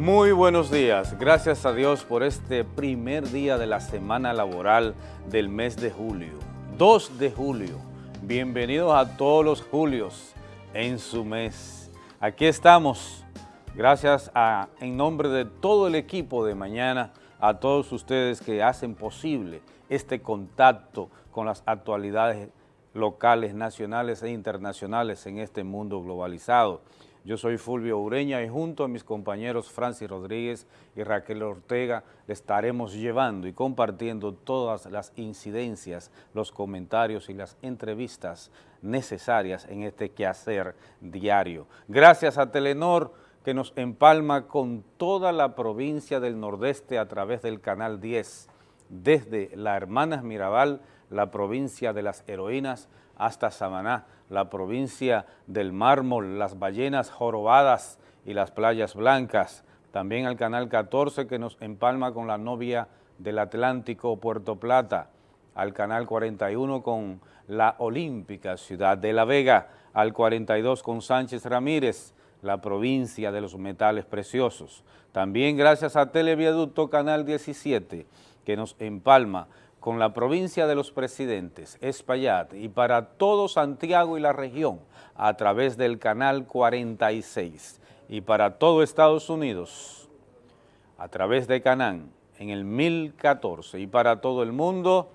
Muy buenos días, gracias a Dios por este primer día de la semana laboral del mes de julio, 2 de julio. Bienvenidos a todos los julios en su mes. Aquí estamos, gracias a, en nombre de todo el equipo de mañana, a todos ustedes que hacen posible este contacto con las actualidades locales, nacionales e internacionales en este mundo globalizado. Yo soy Fulvio Ureña y junto a mis compañeros Francis Rodríguez y Raquel Ortega le estaremos llevando y compartiendo todas las incidencias, los comentarios y las entrevistas necesarias en este quehacer diario. Gracias a Telenor que nos empalma con toda la provincia del Nordeste a través del Canal 10, desde la Hermanas Mirabal, la provincia de las heroínas, hasta Samaná, la provincia del mármol, las ballenas jorobadas y las playas blancas. También al Canal 14 que nos empalma con la novia del Atlántico, Puerto Plata. Al Canal 41 con la olímpica ciudad de La Vega. Al 42 con Sánchez Ramírez, la provincia de los metales preciosos. También gracias a Televiaducto Canal 17 que nos empalma con la provincia de los presidentes, Espaillat, y para todo Santiago y la región a través del canal 46 y para todo Estados Unidos a través de Canán en el 1014 y para todo el mundo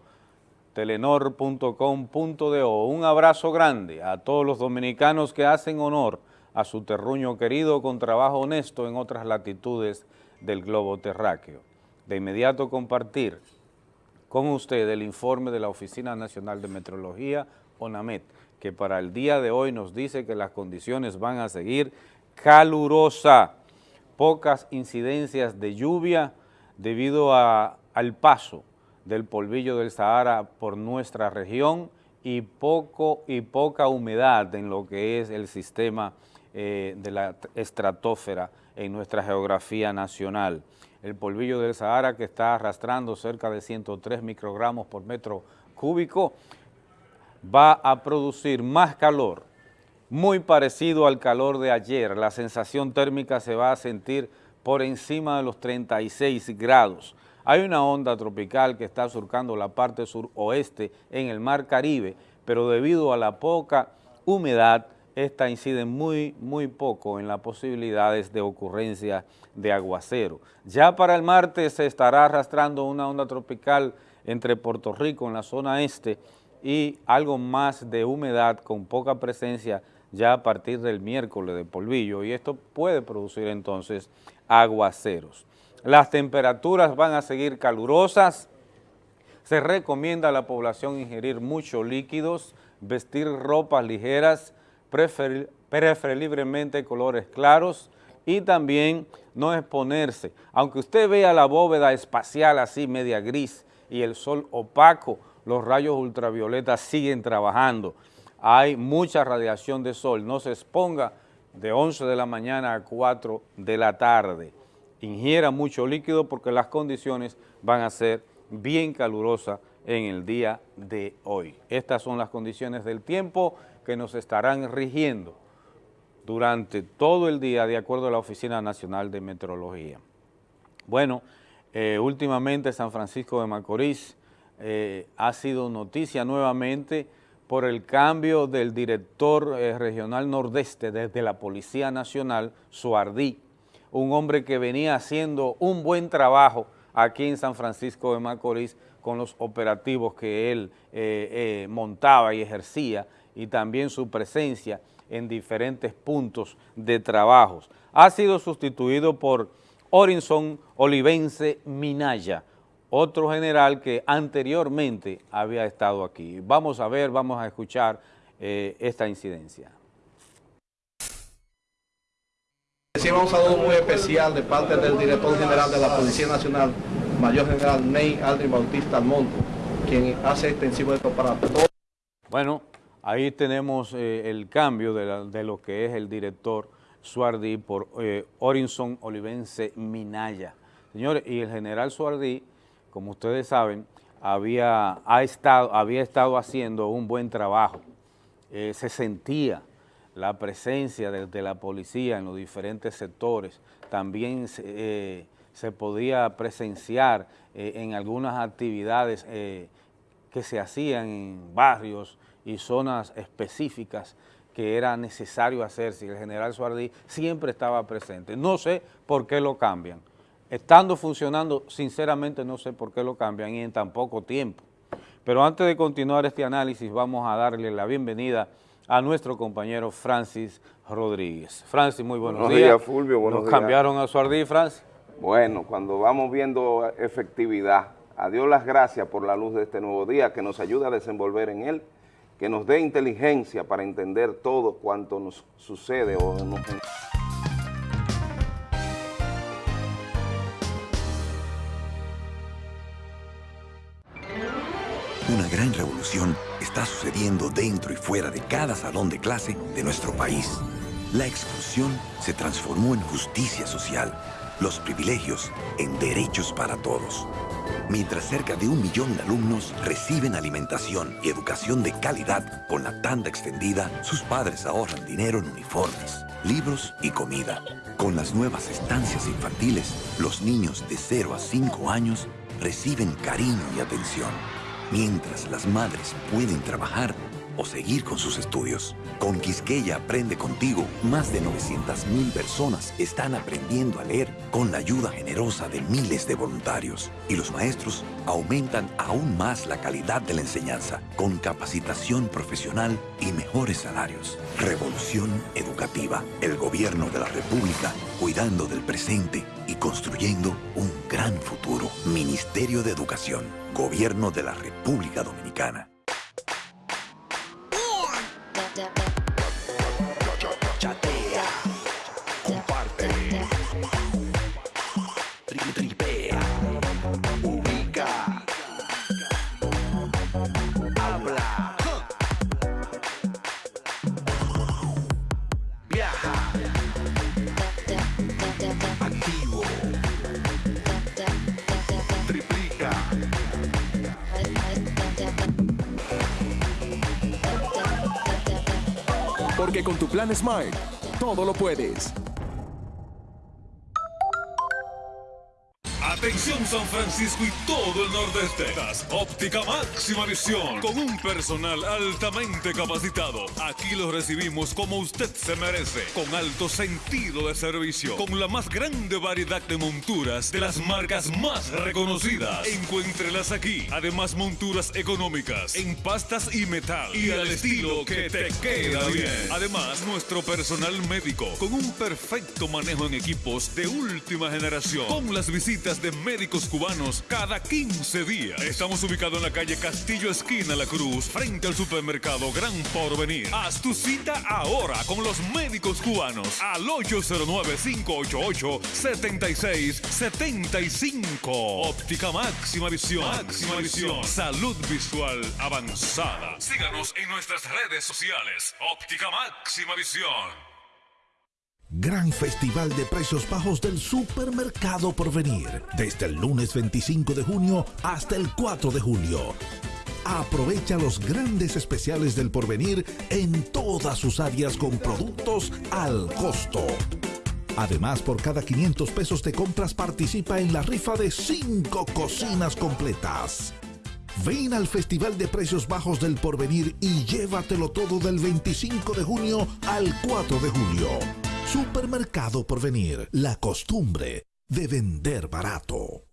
telenor.com.do. Un abrazo grande a todos los dominicanos que hacen honor a su terruño querido con trabajo honesto en otras latitudes del globo terráqueo. De inmediato compartir con usted el informe de la Oficina Nacional de Meteorología, ONAMET, que para el día de hoy nos dice que las condiciones van a seguir calurosa, pocas incidencias de lluvia debido al paso del polvillo del Sahara por nuestra región y, poco, y poca humedad en lo que es el sistema eh, de la estratosfera en nuestra geografía nacional el polvillo del Sahara que está arrastrando cerca de 103 microgramos por metro cúbico, va a producir más calor, muy parecido al calor de ayer. La sensación térmica se va a sentir por encima de los 36 grados. Hay una onda tropical que está surcando la parte suroeste en el mar Caribe, pero debido a la poca humedad, esta incide muy, muy poco en las posibilidades de ocurrencia de aguacero. Ya para el martes se estará arrastrando una onda tropical entre Puerto Rico en la zona este y algo más de humedad con poca presencia ya a partir del miércoles de polvillo y esto puede producir entonces aguaceros. Las temperaturas van a seguir calurosas, se recomienda a la población ingerir muchos líquidos, vestir ropas ligeras, preferiblemente colores claros y también no exponerse. Aunque usted vea la bóveda espacial así media gris y el sol opaco, los rayos ultravioletas siguen trabajando. Hay mucha radiación de sol, no se exponga de 11 de la mañana a 4 de la tarde. Ingiera mucho líquido porque las condiciones van a ser bien calurosas en el día de hoy. Estas son las condiciones del tiempo que nos estarán rigiendo durante todo el día de acuerdo a la Oficina Nacional de Meteorología. Bueno, eh, últimamente San Francisco de Macorís eh, ha sido noticia nuevamente por el cambio del director eh, regional nordeste desde la Policía Nacional, Suardí, un hombre que venía haciendo un buen trabajo aquí en San Francisco de Macorís con los operativos que él montaba y ejercía y también su presencia en diferentes puntos de trabajos. Ha sido sustituido por Orinson Olivense Minaya, otro general que anteriormente había estado aquí. Vamos a ver, vamos a escuchar eh, esta incidencia. Recibimos un saludo muy especial de parte del director general de la Policía Nacional, Mayor General Ney Aldrin Bautista Almonte, quien hace extensivo esto para todos. Bueno, Ahí tenemos eh, el cambio de, lo que es el director Suardí por eh, Orinson Olivense Minaya. Señores, y el general Suardí, como ustedes saben, había, ha estado, había estado haciendo un buen trabajo. Eh, se sentía la presencia de, la policía en los diferentes sectores, también se eh, podía presenciar en algunas actividades que se hacían en barrios y zonas específicas que era necesario hacer si el general Suardí siempre estaba presente. No sé por qué lo cambian. Estando funcionando, sinceramente no sé por qué lo cambian y en tan poco tiempo. Pero antes de continuar este análisis, vamos a darle la bienvenida a nuestro compañero Francis Rodríguez. Francis, muy buenos, buenos días. Fulvio, buenos ¿Nos cambiaron a Suardí, Francis? Bueno, cuando vamos viendo efectividad, a Dios las gracias por la luz de este nuevo día que nos ayuda a desenvolver en él que nos dé inteligencia para entender todo cuanto nos sucede o nos... Una gran revolución está sucediendo dentro y fuera de cada salón de clase de nuestro país. La exclusión se transformó en justicia social, los privilegios en derechos para todos mientras cerca de un millón de alumnos reciben alimentación y educación de calidad con la tanda extendida, sus padres ahorran dinero en uniformes, libros y comida. Con las nuevas estancias infantiles, los niños de 0 a 5 años reciben cariño y atención, mientras las madres pueden trabajar o seguir con sus estudios. Con Quisqueya Aprende Contigo, más de 900.000 personas están aprendiendo a leer con la ayuda generosa de miles de voluntarios. Y los maestros aumentan aún más la calidad de la enseñanza, con capacitación profesional y mejores salarios. Revolución Educativa, el gobierno de la República, cuidando del presente y construyendo un gran futuro. Ministerio de Educación, Gobierno de la República Dominicana. da. Porque con tu plan Smile, todo lo puedes. San Francisco y todo el nordeste. Óptica máxima visión con un personal altamente capacitado. Aquí lo recibimos como usted se merece, con alto sentido de servicio, con la más grande variedad de monturas de las marcas más reconocidas. Encuéntrelas aquí. Además monturas económicas en pastas y metal y al estilo que te queda bien. Además nuestro personal médico con un perfecto manejo en equipos de última generación, con las visitas de médicos cubanos cada 15 días. Estamos ubicados en la calle Castillo Esquina La Cruz, frente al supermercado Gran Porvenir. Haz tu cita ahora con los médicos cubanos al 809-588-7675. Óptica máxima visión. Máxima visión. Salud visual avanzada. Síganos en nuestras redes sociales. Óptica máxima visión. Gran Festival de Precios Bajos del Supermercado Porvenir, desde el lunes 25 de junio hasta el 4 de julio. Aprovecha los grandes especiales del Porvenir en todas sus áreas con productos al costo. Además, por cada 500 pesos de compras participa en la rifa de 5 cocinas completas. Ven al Festival de Precios Bajos del Porvenir y llévatelo todo del 25 de junio al 4 de julio. Supermercado por venir, la costumbre de vender barato.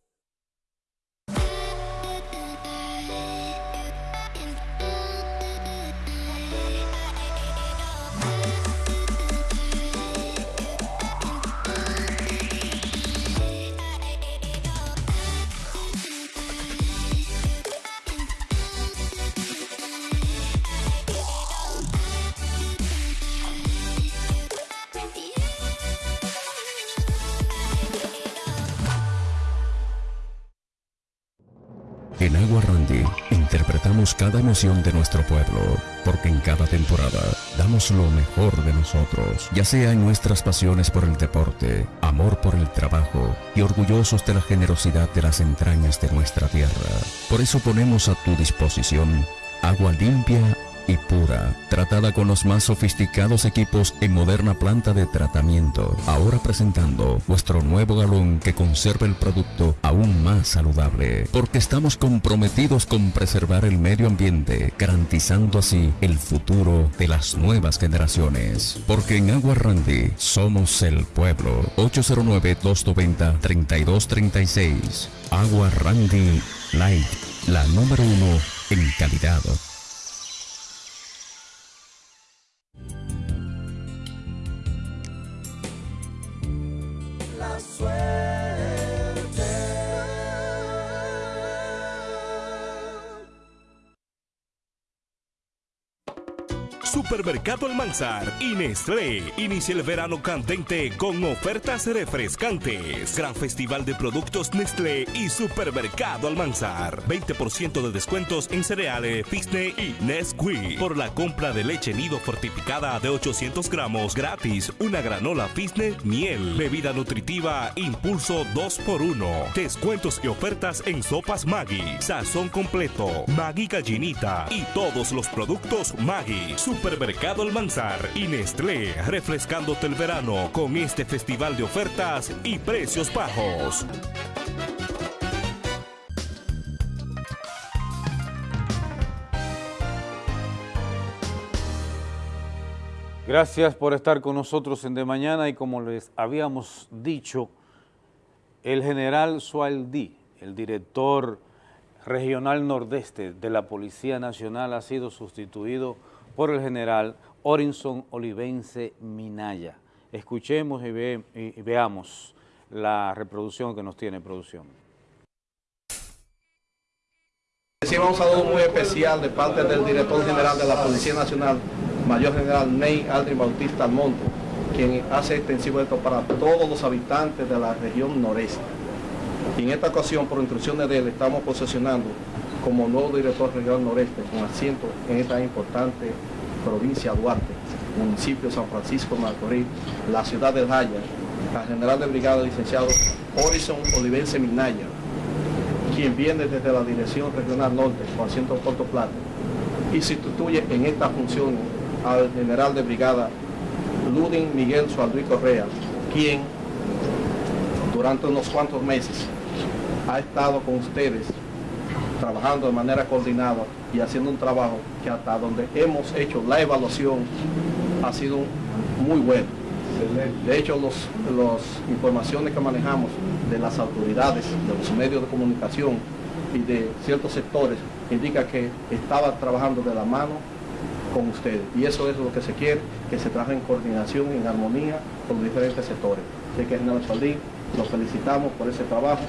En Agua Randy interpretamos cada emoción de nuestro pueblo, porque en cada temporada damos lo mejor de nosotros, ya sea en nuestras pasiones por el deporte, amor por el trabajo y orgullosos de la generosidad de las entrañas de nuestra tierra. Por eso ponemos a tu disposición agua limpia y pura, tratada con los más sofisticados equipos en moderna planta de tratamiento. Ahora presentando vuestro nuevo galón que conserva el producto aún más saludable, porque estamos comprometidos con preservar el medio ambiente, garantizando así el futuro de las nuevas generaciones. Porque en Agua Randy somos el pueblo. 809-290-3236. Agua Randy Light, la número uno en calidad. swear. Supermercado Almanzar y Nestlé inicia el verano candente con ofertas refrescantes. Gran festival de productos Nestlé y Supermercado Almanzar. 20% de descuentos en cereales, Disney y Nesquik. Por la compra de leche nido fortificada de 800 gramos gratis, una granola Disney miel. Bebida nutritiva Impulso 2x1. Descuentos y ofertas en sopas Maggi, sazón completo, Maggi gallinita y todos los productos Maggi. Supermercado Supermercado Almanzar y Nestlé, refrescándote el verano con este festival de ofertas y precios bajos. Gracias por estar con nosotros en De Mañana y como les habíamos dicho, el general Sualdí, el director regional nordeste de la Policía Nacional, ha sido sustituido por el general Orinson Olivense Minaya. Escuchemos y, veamos la reproducción que nos tiene producción. Recibimos un saludo muy especial de parte del director general de la Policía Nacional, Mayor General Ney Aldrin Bautista Almonte, quien hace extensivo esto para todos los habitantes de la región noreste. En esta ocasión, por instrucciones de él, estamos posesionando como nuevo director regional noreste con asiento en esta importante provincia Duarte, municipio de San Francisco Macorís, la ciudad de Jaya, la general de brigada licenciado Horizon Olivense Minaya, quien viene desde la Dirección Regional Norte con asiento Puerto Plata y sustituye en esta función al general de brigada Ludin Miguel Sualdui Correa, quien durante unos cuantos meses ha estado con ustedes trabajando de manera coordinada y haciendo un trabajo que hasta donde hemos hecho la evaluación ha sido muy bueno. De hecho, las informaciones que manejamos de las autoridades, de los medios de comunicación y de ciertos sectores indica que estaba trabajando de la mano con ustedes. Y eso es lo que se quiere, que se trabaje en coordinación, en armonía con los diferentes sectores. Así que, general Saldín, los felicitamos por ese trabajo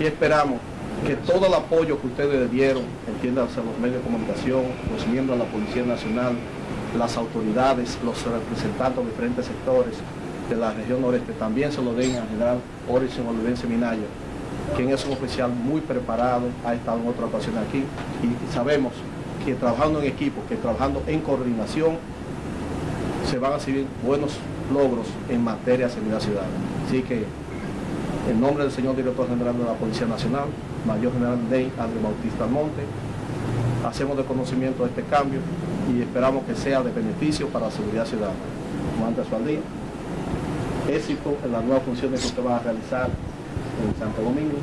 y esperamos que todo el apoyo que ustedes dieron, entiéndase los medios de comunicación, los miembros de la Policía Nacional, las autoridades, los representantes de diferentes sectores de la región noreste, también se lo den al general Orison Olivense Minaya, quien es un oficial muy preparado, ha estado en otra ocasión aquí y sabemos que trabajando en equipo, que trabajando en coordinación, se van a seguir buenos logros en materia de seguridad ciudadana. Así que, en nombre del señor director general de la Policía Nacional, Mayor General Ney André Bautista Almonte. Hacemos de conocimiento de este cambio y esperamos que sea de beneficio para la seguridad ciudadana. Comandante Sualdía, éxito en las nuevas funciones que usted va a realizar en Santo Domingo.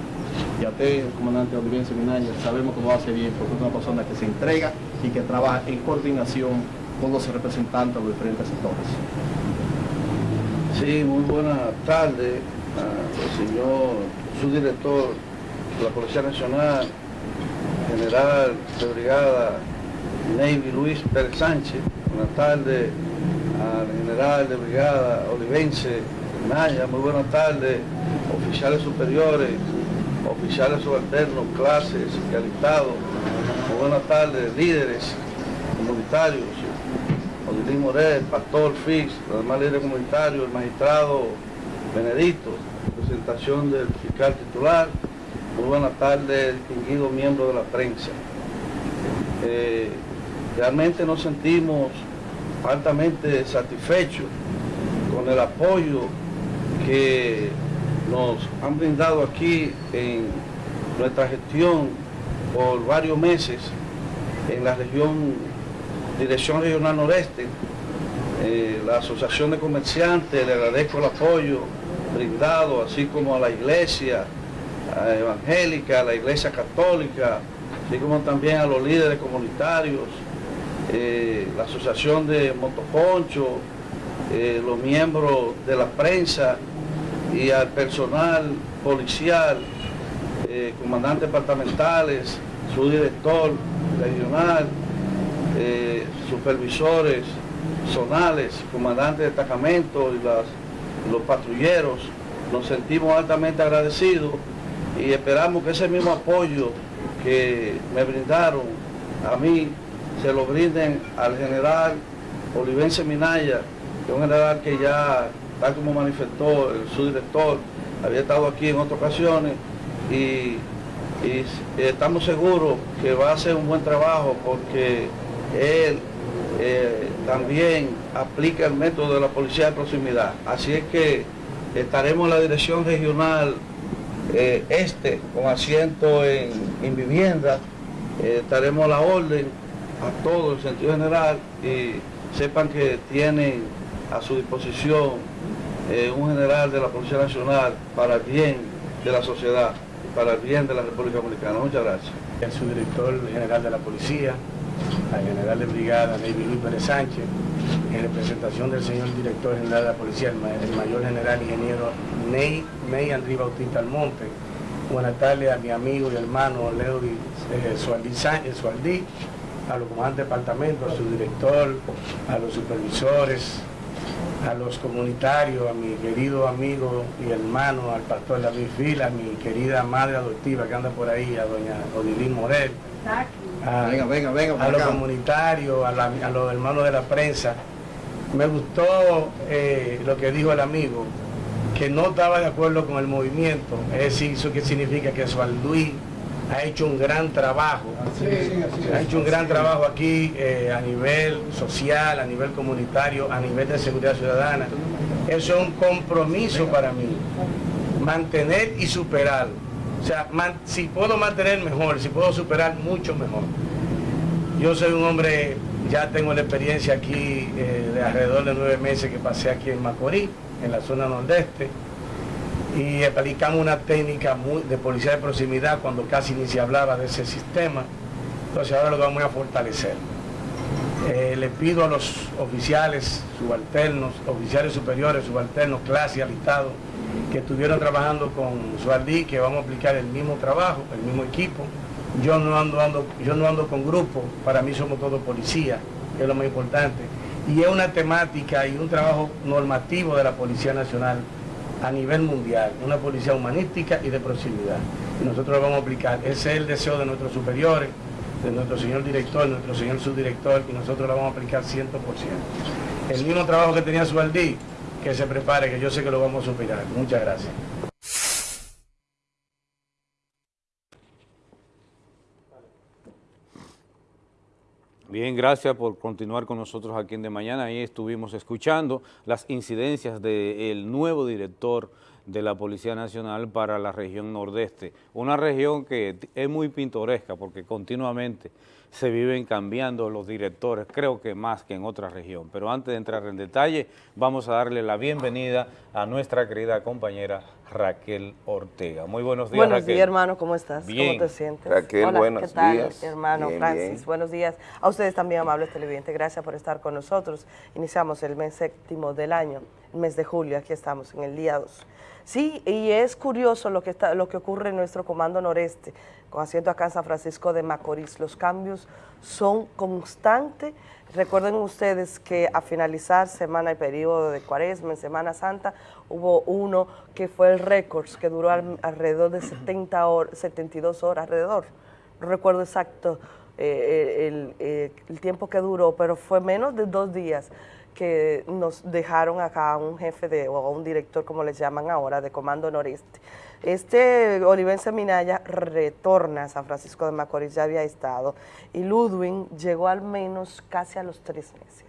Y a usted, el comandante Olivier Seminario, sabemos que lo hace bien porque es una persona que se entrega y que trabaja en coordinación con los representantes de los diferentes sectores. Sí, muy buenas tardes, señor subdirector la Policía Nacional, General de Brigada Navy Luis Pérez Sánchez, buenas tardes al General de Brigada Olivense Naya, muy buenas tardes, oficiales superiores, oficiales subalternos, clases y alistados, muy buenas tardes, líderes comunitarios, Odilín Morel, Pastor Fix, los demás líderes comunitarios, el magistrado Benedicto, presentación del fiscal titular, muy buenas tardes, distinguidos miembros de la prensa. Eh, realmente nos sentimos altamente satisfechos con el apoyo que nos han brindado aquí en nuestra gestión por varios meses en la región Dirección Regional Noreste, eh, la Asociación de Comerciantes, le agradezco el apoyo brindado, así como a la Iglesia Evangélica, a la Iglesia Católica, así como también a los líderes comunitarios, eh, la Asociación de Motoconcho, eh, los miembros de la prensa y al personal policial, eh, comandantes departamentales, su director regional, supervisores zonales, comandantes de destacamento y los patrulleros. Nos sentimos altamente agradecidos y esperamos que ese mismo apoyo que me brindaron a mí se lo brinden al general Olivense Minaya, que es un general que ya, tal como manifestó el subdirector, había estado aquí en otras ocasiones y, estamos seguros que va a hacer un buen trabajo porque él eh, también aplica el método de la policía de proximidad. Así es que estaremos en la dirección regional eh, este con asiento en, vivienda, eh, estaremos a la orden a todo el sentido general y sepan que tienen a su disposición eh, un general de la Policía Nacional para el bien de la sociedad y para el bien de la República Dominicana. Muchas gracias. El subdirector general de la Policía, al general de brigada David Luis Pérez Sánchez, en representación del señor director general de la Policía, el, mayor general ingeniero Ney, Ney Andrés Bautista Almonte. Buenas tardes a mi amigo y hermano Leo eh, Sualdí, a los comandantes de departamento, a su director, a los supervisores, a los comunitarios, a mi querido amigo y hermano, al pastor David Fila, a mi querida madre adoptiva que anda por ahí, a doña Odilín Morel, a, los comunitarios, a, los hermanos de la prensa. Me gustó eh, lo que dijo el amigo, que no estaba de acuerdo con el movimiento, es decir, eso que significa que Sualduí ha hecho un gran trabajo, ha hecho un gran trabajo aquí eh, a nivel social, a nivel comunitario, a nivel de seguridad ciudadana. Eso es un compromiso para mí, mantener y superar. O sea, si puedo mantener mejor, si puedo superar mucho mejor. Yo soy un hombre, ya tengo la experiencia aquí eh, de alrededor de nueve meses que pasé aquí en Macorís, en la zona nordeste y aplicamos una técnica de policía de proximidad cuando casi ni se hablaba de ese sistema. Entonces ahora lo vamos a fortalecer. Eh, le pido a los oficiales subalternos, oficiales superiores, subalternos, clase, alistados, que estuvieron trabajando con Sualdí, que vamos a aplicar el mismo trabajo, el mismo equipo. Yo no ando, ando, yo no ando con grupo, para mí somos todos policías, que es lo más importante. Y es una temática y un trabajo normativo de la Policía Nacional a nivel mundial, una policía humanística y de proximidad. Nosotros lo vamos a aplicar. Ese es el deseo de nuestros superiores, de nuestro señor director, nuestro señor subdirector, y nosotros lo vamos a aplicar 100%. El mismo trabajo que tenía Sualdí, que se prepare, que yo sé que lo vamos a superar. Muchas gracias. Bien, gracias por continuar con nosotros aquí en De Mañana. Ahí estuvimos escuchando las incidencias del nuevo director de la Policía Nacional para la región nordeste. Una región que es muy pintoresca porque continuamente se viven cambiando los directores, creo que más que en otra región. Pero antes de entrar en detalle, vamos a darle la bienvenida a nuestra querida compañera Raquel Ortega. Muy buenos días, Buenos días, hermano, ¿cómo estás? ¿Cómo te sientes? Raquel, Hola, buenos ¿qué tal, días. hermano Francis? Buenos días. A ustedes también, amables televidentes, gracias por estar con nosotros. Iniciamos el mes séptimo del año, el mes de julio, aquí estamos, en el día 2. Sí, y es curioso lo que, está, lo que ocurre en nuestro Comando Noreste, con asiento acá en San Francisco de Macorís. Los cambios son constantes. Recuerden ustedes que a finalizar semana y periodo de cuaresma, en Semana Santa, hubo uno que fue el récord, que duró alrededor de 70 horas, 72 horas alrededor. No recuerdo exacto eh, el, eh, el tiempo que duró, pero fue menos de dos días que nos dejaron acá un jefe de, o un director, como les llaman ahora, de Comando Noreste. Este Olivense Minaya retorna a San Francisco de Macorís, ya había estado, y Ludwig llegó al menos casi a los tres meses.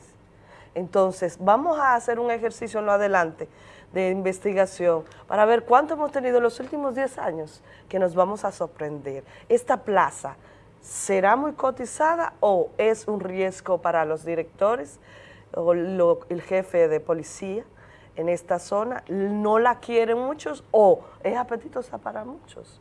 Entonces, vamos a hacer un ejercicio en lo adelante de investigación para ver cuánto hemos tenido en los últimos 10 años que nos vamos a sorprender. Esta plaza ¿será muy cotizada o es un riesgo para los directores o lo- el jefe de policía en esta zona? ¿No la quieren muchos o es apetitosa para muchos?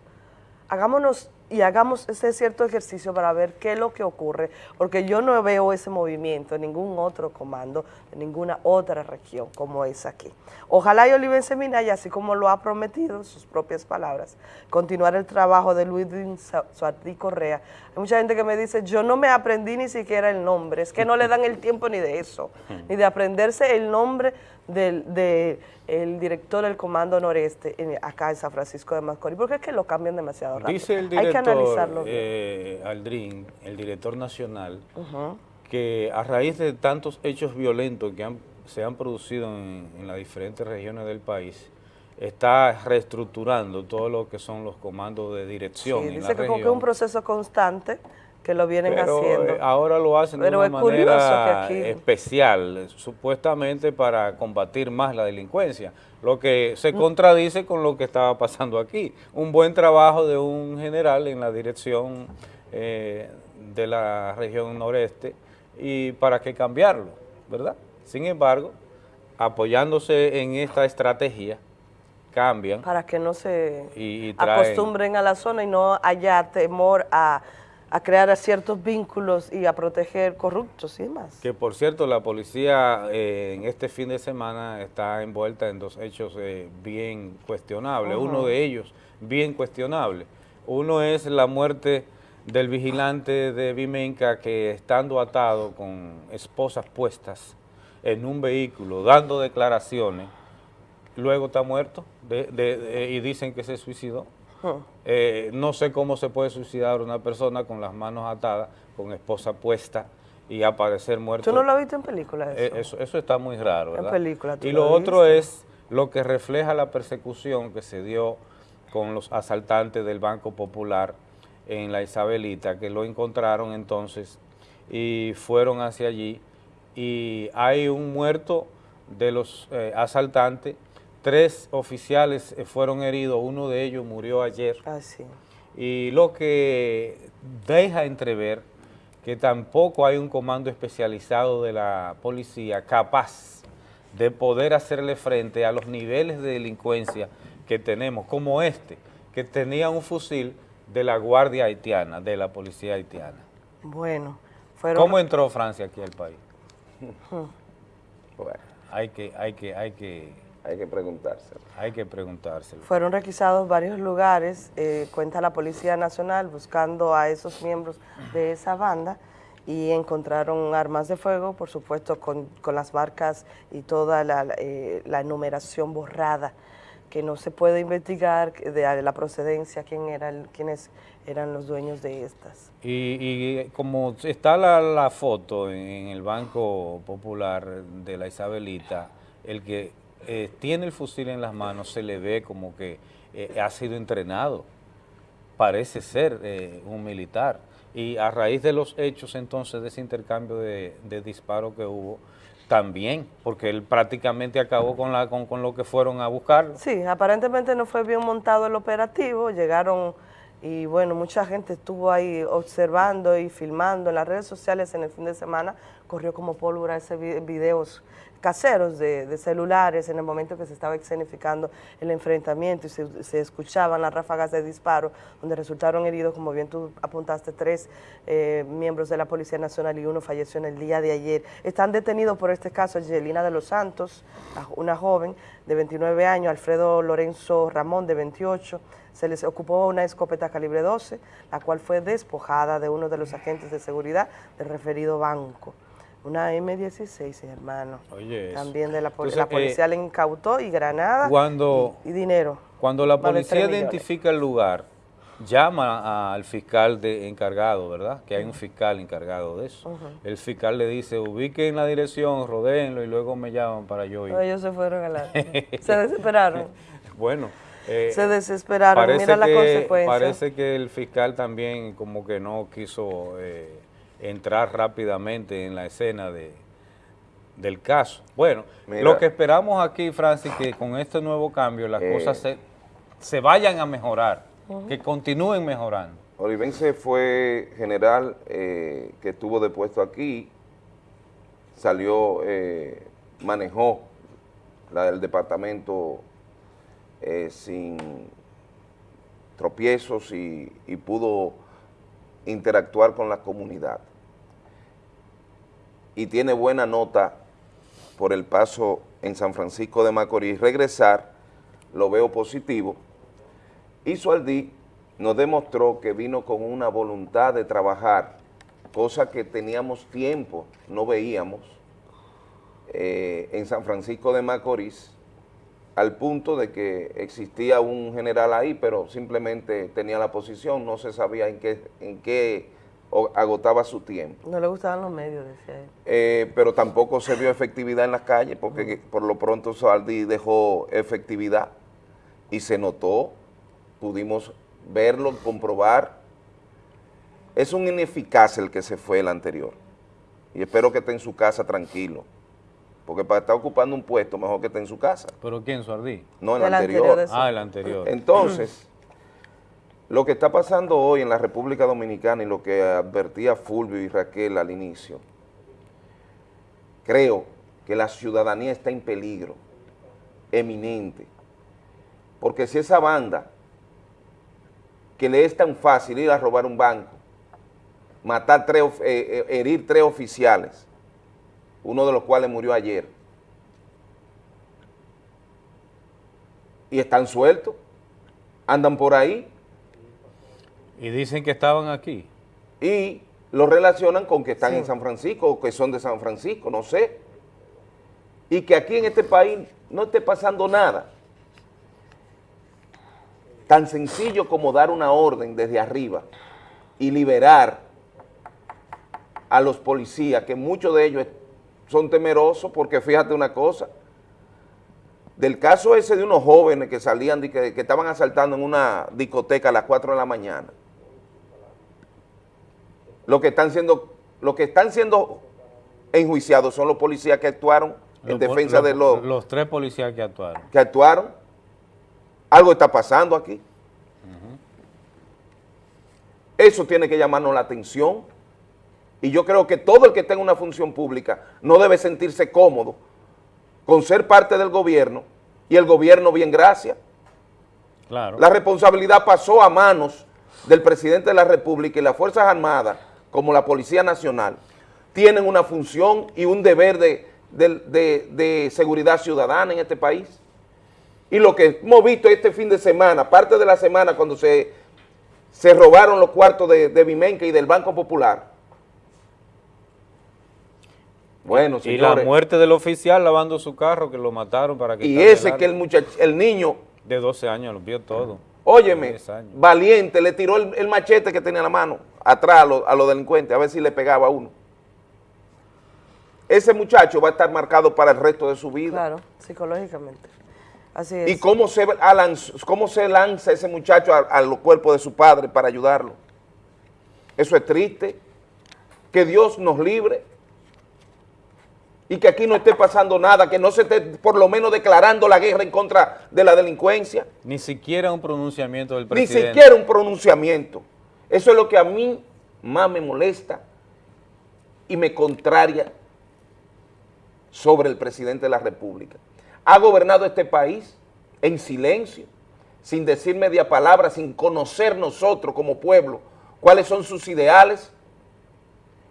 Hagámonos y hagamos ese cierto ejercicio para ver qué es lo que ocurre, porque yo no veo ese movimiento en ningún otro comando, en ninguna otra región como es aquí. Ojalá y Olivense así como lo ha prometido en sus propias palabras, continuar el trabajo de Luis Suárez Correa. Hay mucha gente que me dice, yo no me aprendí ni siquiera el nombre, es que no le dan el tiempo ni de eso, ni de aprenderse el nombre del de el director del Comando Noreste en- acá en San Francisco de Macorís, porque es que lo cambian demasiado rápido. Dice el Hay que director analizarlo bien. eh, Aldrin, el director nacional, que a raíz de tantos hechos violentos que han- se han producido en, en las diferentes regiones del país, está reestructurando todo lo que son los comandos de dirección Sí, en dice la que como que es región. un proceso constante que lo vienen Pero haciendo. eh, ahora lo hacen Pero de una manera aquí- especial, eh, supuestamente para combatir más la delincuencia, lo que se contradice con lo que estaba pasando aquí. Un buen trabajo de un general en la dirección eh, de la región noreste y para qué cambiarlo, ¿verdad? Sin embargo, apoyándose en esta estrategia, cambian para que no se y, y traen... acostumbren a la zona y no haya temor a, a crear ciertos vínculos y a proteger corruptos y demás. Que por cierto, la policía eh, en este fin de semana está envuelta en dos hechos eh, bien cuestionables. Uno de ellos bien cuestionable. Uno es la muerte del vigilante de Vimenca que estando atado con esposas puestas en un vehículo, dando declaraciones, luego está muerto de- de- de- y dicen que se suicidó. Eh, no sé cómo se puede suicidar una persona con las manos atadas, con esposa puesta y aparecer muerto. ¿Tú no lo has visto en películas eso? Eh, eso, eso está muy raro, En ¿verdad? película, ¿tú Y lo lo otro es lo que refleja la persecución que se dio con los asaltantes del Banco Popular en la Isabelita, que lo encontraron entonces y fueron hacia allí y hay un muerto de los eh, asaltantes, tres oficiales eh, fueron heridos, uno de ellos murió ayer. Ah, sí. Y lo que deja entrever que tampoco hay un comando especializado de la policía capaz de poder hacerle frente a los niveles de delincuencia que tenemos, como este, que tenía un fusil de la Guardia Haitiana, de la policía haitiana. Bueno, fueron... ¿Cómo entró Francia aquí al país? Bueno, Hay que, hay que, hay que, hay que preguntárselo. hay que preguntárselo. Fueron requisados varios lugares, eh, cuenta la Policía Nacional, buscando a esos miembros de esa banda y encontraron armas de fuego, por supuesto, con, con las marcas y toda la, la, eh, la enumeración borrada, que no se puede investigar de la procedencia, quién era el- quiénes eran los dueños de estas. Y, y como está la, la foto en el Banco Popular de la Isabelita, el que eh, tiene el fusil en las manos se le ve como que eh, ha sido entrenado. Parece ser eh, un militar. Y a raíz de los hechos entonces de ese intercambio de, de disparos que hubo, también, porque él prácticamente acabó con, la, con, lo que fueron a buscar. Sí, aparentemente no fue bien montado el operativo, llegaron y bueno, mucha gente estuvo ahí observando y filmando en las redes sociales en el fin de semana, corrió como pólvora ese vi- videos caseros de, celulares en el momento que se estaba escenificando el enfrentamiento y se, se escuchaban las ráfagas de disparo donde resultaron heridos, como bien tú apuntaste, tres eh, miembros de la Policía Nacional y uno falleció en el día de ayer. Están detenidos por este caso Angelina de los Santos, una joven de 29 años, Alfredo Lorenzo Ramón de 28, se les ocupó una escopeta calibre 12, la cual fue despojada de uno de los agentes de seguridad del referido banco. Una M16, hermano. Oye, eso. También de la, Entonces, la policía le incautó y granada Cuando, y, y dinero. Cuando la policía identifica el lugar, llama al fiscal de encargado, ¿verdad? Que hay un fiscal encargado de eso. El fiscal le dice, ubiquen la dirección, rodéenlo y luego me llaman para yo ir. Ellos se fueron a la... se desesperaron. Bueno. eh, Se desesperaron, mira la que- consecuencia. Parece que el fiscal también como que no quiso eh, entrar rápidamente en la escena de, del caso. Bueno, Mira. lo que esperamos aquí, Francis, que con este nuevo cambio las Eh. cosas se, se vayan a mejorar, que continúen mejorando. Olivense fue general eh, que estuvo depuesto aquí, salió, eh, manejó la, el departamento eh, sin tropiezos y, y pudo interactuar con la comunidad. Y tiene buena nota por el paso en San Francisco de Macorís. Regresar, lo veo positivo. Y Sualdí nos demostró que vino con una voluntad de trabajar, cosa que teníamos tiempo, no veíamos, eh, en San Francisco de Macorís, al punto de que existía un general ahí, pero simplemente tenía la posición, no se sabía en qué, en qué agotaba su tiempo. No le gustaban los medios, decía él. Eh, pero tampoco se vio efectividad en las calles, porque por lo pronto Saldi dejó efectividad y se notó, pudimos verlo, comprobar. Es un ineficaz el que se fue el anterior. Y espero que esté en su casa tranquilo. Porque para estar ocupando un puesto, mejor que esté en su casa. ¿Pero quién, Suardí? No, el, el anterior. anterior ah, el anterior. Entonces, lo que está pasando hoy en la República Dominicana y lo que advertía Fulvio y Raquel al inicio, creo que la ciudadanía está en peligro, eminente. Porque si esa banda que le es tan fácil ir a robar un banco, matar tres, eh, eh, herir tres oficiales, uno de los cuales murió ayer, y están sueltos, andan por ahí. Y dicen que estaban aquí. Y lo relacionan con que están en San Francisco o que son de San Francisco, no sé. Y que aquí en este país no esté pasando nada tan sencillo como dar una orden desde arriba y liberar a los policías, que muchos de ellos son temerosos, porque fíjate una cosa, del caso ese de unos jóvenes que salían, que, que estaban asaltando en una discoteca a las 4 de la mañana, lo que están siendo, lo que están siendo enjuiciados son los policías que actuaron en defensa de los... Los tres policías que actuaron. Que actuaron algo está pasando aquí. Eso tiene que llamarnos la atención. Y yo creo que todo el que tenga una función pública no debe sentirse cómodo con ser parte del gobierno y el gobierno bien gracias. Claro. La responsabilidad pasó a manos del presidente de la República y las Fuerzas Armadas, como la Policía Nacional, tienen una función y un deber de, de seguridad ciudadana en este país. Y lo que hemos visto este fin de semana, parte de la semana cuando se, se robaron los cuartos de, de y del Banco Popular. Bueno, señores. Y la muerte del oficial lavando su carro que lo mataron para que... Y ese que el muchacho, el niño... De 12 años lo vio todo. Óyeme, valiente, le tiró el, machete que tenía en la mano atrás a los delincuentes, a ver si le pegaba a uno. Ese muchacho va a estar marcado para el resto de su vida. Claro, psicológicamente. ¿Y cómo se, cómo se lanza ese muchacho al cuerpo de su padre para ayudarlo? Eso es triste. Que Dios nos libre y que aquí no esté pasando nada, que no se esté por lo menos declarando la guerra en contra de la delincuencia. Ni siquiera un pronunciamiento del presidente. Ni siquiera un pronunciamiento. Eso es lo que a mí más me molesta y me contraria sobre el presidente de la República ha gobernado este país en silencio, sin decir media palabra, sin conocer nosotros como pueblo cuáles son sus ideales,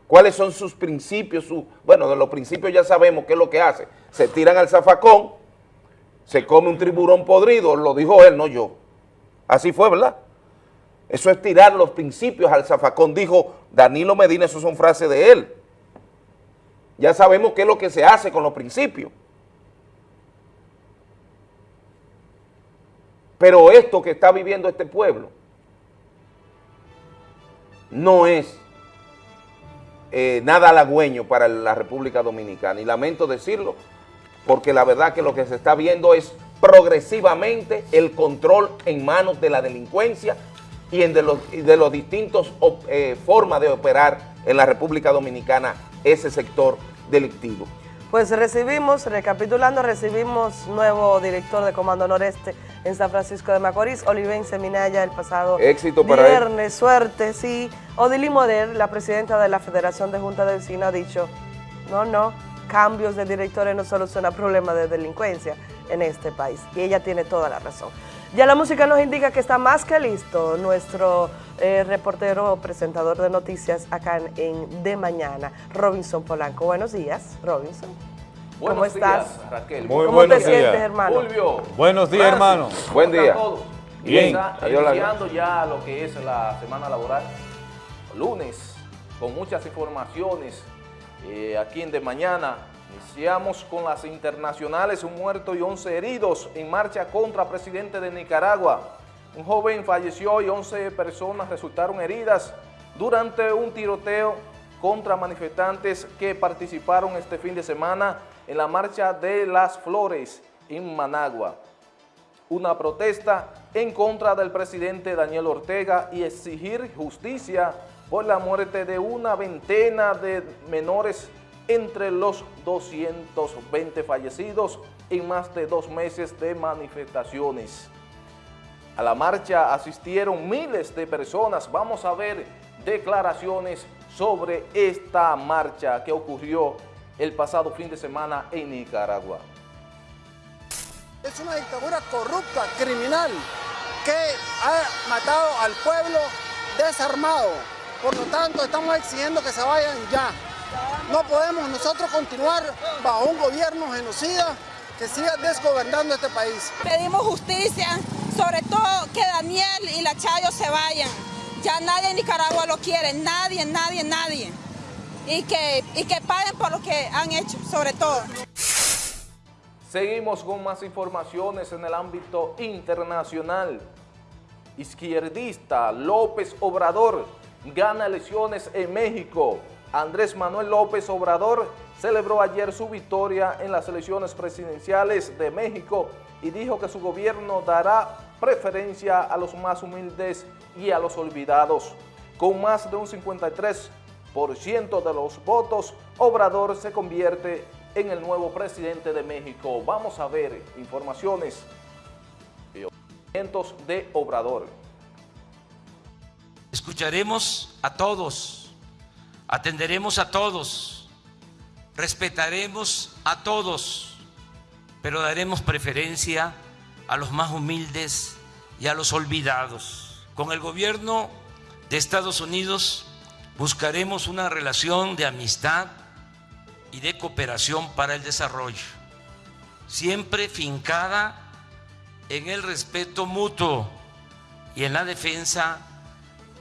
cuáles son sus principios, su, bueno, de los principios ya sabemos qué es lo que hace, se tiran al zafacón, se come un tiburón podrido, lo dijo él, no yo, así fue, ¿verdad? Eso es tirar los principios al zafacón, dijo Danilo Medina, eso son frases de él. Ya sabemos qué es lo que se hace con los principios. Pero esto que está viviendo este pueblo no es eh, nada halagüeño para la República Dominicana. Y lamento decirlo, porque la verdad que lo que se está viendo es progresivamente el control en manos de la delincuencia y en de los, de los distintos eh, formas de operar en la República Dominicana ese sector delictivo. Pues recibimos, recapitulando, recibimos nuevo director de Comando Noreste en San Francisco de Macorís, Olivense Minaya, el pasado Éxito para él. viernes, suerte, sí. Odili Moder, la presidenta de la Federación de Junta de Vecinos, ha dicho, no, no, cambios de directores no solucionan problemas de delincuencia en este país. Y ella tiene toda la razón. Ya la música nos indica que está más que listo nuestro eh, reportero presentador de noticias acá en, en De Mañana, Robinson Polanco. Buenos días, Robinson. ¿Cómo Buenos estás? días, Raquel. Muy ¿Cómo buenos te sientes, días. hermano? Fulvio. Buenos días, Francis, hermano. ¿cómo Buen día. todos? Bien. Está iniciando ya lo que es la semana laboral, lunes, con muchas informaciones eh, aquí en De Mañana. Iniciamos con las internacionales, un muerto y 11 heridos en marcha contra presidente de Nicaragua. Un joven falleció y 11 personas resultaron heridas durante un tiroteo contra manifestantes que participaron este fin de semana en la marcha de las flores en Managua una protesta en contra del presidente Daniel Ortega y exigir justicia por la muerte de una veintena de menores entre los 220 fallecidos en más de dos meses de manifestaciones. A la marcha asistieron miles de personas. Vamos a ver declaraciones sobre esta marcha que ocurrió el pasado fin de semana en Nicaragua. Es una dictadura corrupta, criminal, que ha matado al pueblo desarmado. Por lo tanto, estamos exigiendo que se vayan ya. No podemos nosotros continuar bajo un gobierno genocida que siga desgobernando este país. Pedimos justicia, sobre todo que Daniel y la Chayo se vayan. Ya nadie en Nicaragua lo quiere, nadie, nadie, nadie. Y que, y que paguen por lo que han hecho, sobre todo. Seguimos con más informaciones en el ámbito internacional. Izquierdista López Obrador gana elecciones en México. Andrés Manuel López Obrador celebró ayer su victoria en las elecciones presidenciales de México y dijo que su gobierno dará preferencia a los más humildes y a los olvidados. Con más de un 53% de los votos, Obrador se convierte en el nuevo presidente de México. Vamos a ver informaciones de Obrador. Escucharemos a todos, atenderemos a todos, respetaremos a todos, pero daremos preferencia a los más humildes y a los olvidados. Con el gobierno de Estados Unidos buscaremos una relación de amistad y de cooperación para el desarrollo, siempre fincada en el respeto mutuo y en la defensa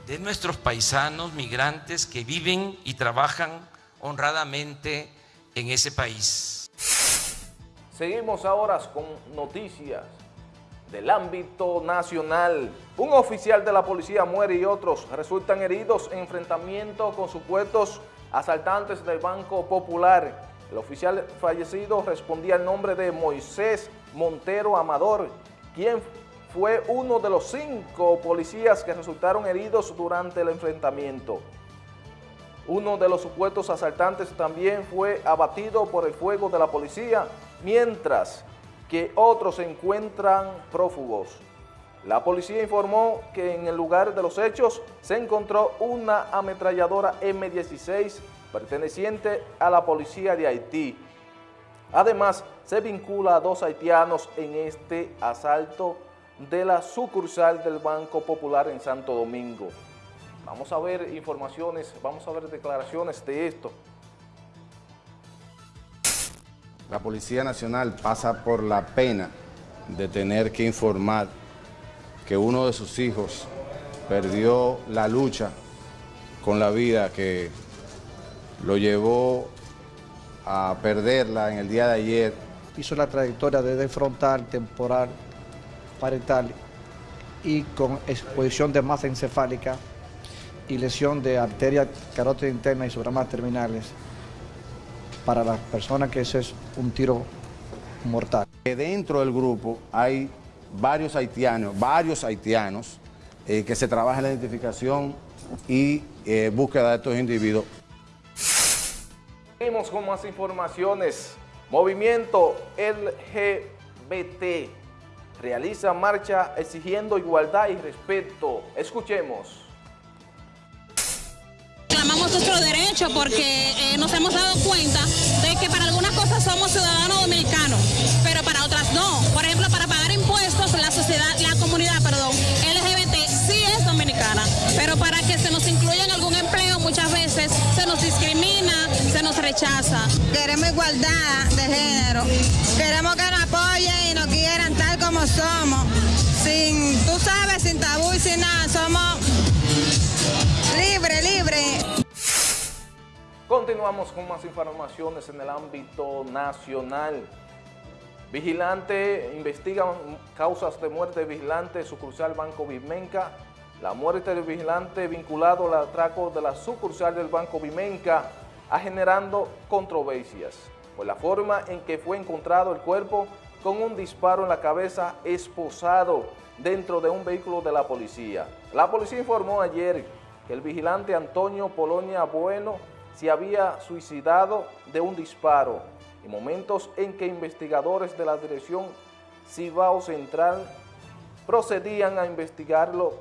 de nuestros paisanos migrantes que viven y trabajan honradamente en ese país. Seguimos ahora con noticias del ámbito nacional. Un oficial de la policía muere y otros resultan heridos en enfrentamiento con supuestos asaltantes del Banco Popular. El oficial fallecido respondía al nombre de Moisés Montero Amador, quien fue uno de los cinco policías que resultaron heridos durante el enfrentamiento. Uno de los supuestos asaltantes también fue abatido por el fuego de la policía, mientras que otros se encuentran prófugos. La policía informó que en el lugar de los hechos se encontró una ametralladora M16 perteneciente a la policía de Haití. Además, se vincula a dos haitianos en este asalto de la sucursal del Banco Popular en Santo Domingo. Vamos a ver informaciones, vamos a ver declaraciones de esto. La Policía Nacional pasa por la pena de tener que informar que uno de sus hijos perdió la lucha con la vida que lo llevó a perderla en el día de ayer. Hizo la trayectoria desde frontal, temporal, parietal y con exposición de masa encefálica y lesión de arteria carótida interna y subramas terminales. Para las personas que ese es un tiro mortal. Que dentro del grupo hay varios haitianos, varios haitianos eh, que se trabaja en la identificación y eh, búsqueda de estos individuos. Seguimos con más informaciones. Movimiento LGBT realiza marcha exigiendo igualdad y respeto. Escuchemos. Reclamamos nuestro derecho porque eh, nos hemos dado cuenta de que para algunas cosas somos ciudadanos dominicanos, pero para otras no. Por ejemplo, para pagar impuestos, la sociedad, la comunidad, perdón, LGBT sí es dominicana, pero para que se nos incluya en algún empleo muchas veces se nos discrimina, se nos rechaza. Queremos igualdad de género, queremos que nos apoyen y nos quieran tal como somos, sin, tú sabes, sin tabú y sin nada, somos libre, libre. Continuamos con más informaciones en el ámbito nacional. Vigilante investigan causas de muerte de vigilante sucursal Banco Vimenca. La muerte del vigilante vinculado al atraco de la sucursal del Banco Vimenca ha generando controversias por la forma en que fue encontrado el cuerpo con un disparo en la cabeza esposado dentro de un vehículo de la policía. La policía informó ayer el vigilante Antonio Polonia Bueno se había suicidado de un disparo en momentos en que investigadores de la Dirección Cibao Central procedían a investigarlo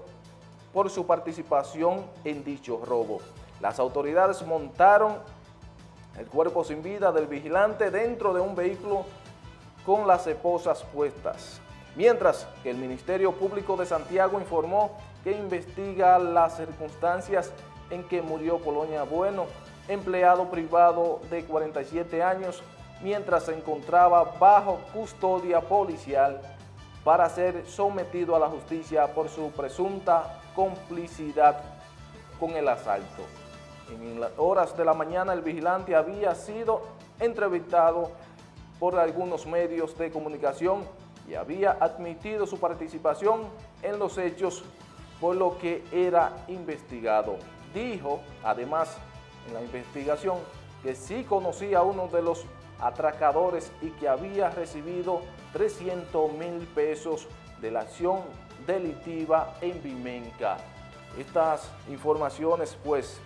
por su participación en dicho robo. Las autoridades montaron el cuerpo sin vida del vigilante dentro de un vehículo con las esposas puestas. Mientras que el Ministerio Público de Santiago informó que investiga las circunstancias en que murió Polonia Bueno, empleado privado de 47 años, mientras se encontraba bajo custodia policial para ser sometido a la justicia por su presunta complicidad con el asalto. En las horas de la mañana el vigilante había sido entrevistado por algunos medios de comunicación y había admitido su participación en los hechos por lo que era investigado. Dijo, además, en la investigación, que sí conocía a uno de los atracadores y que había recibido 300 mil pesos de la acción delictiva en Vimenca. Estas informaciones, pues,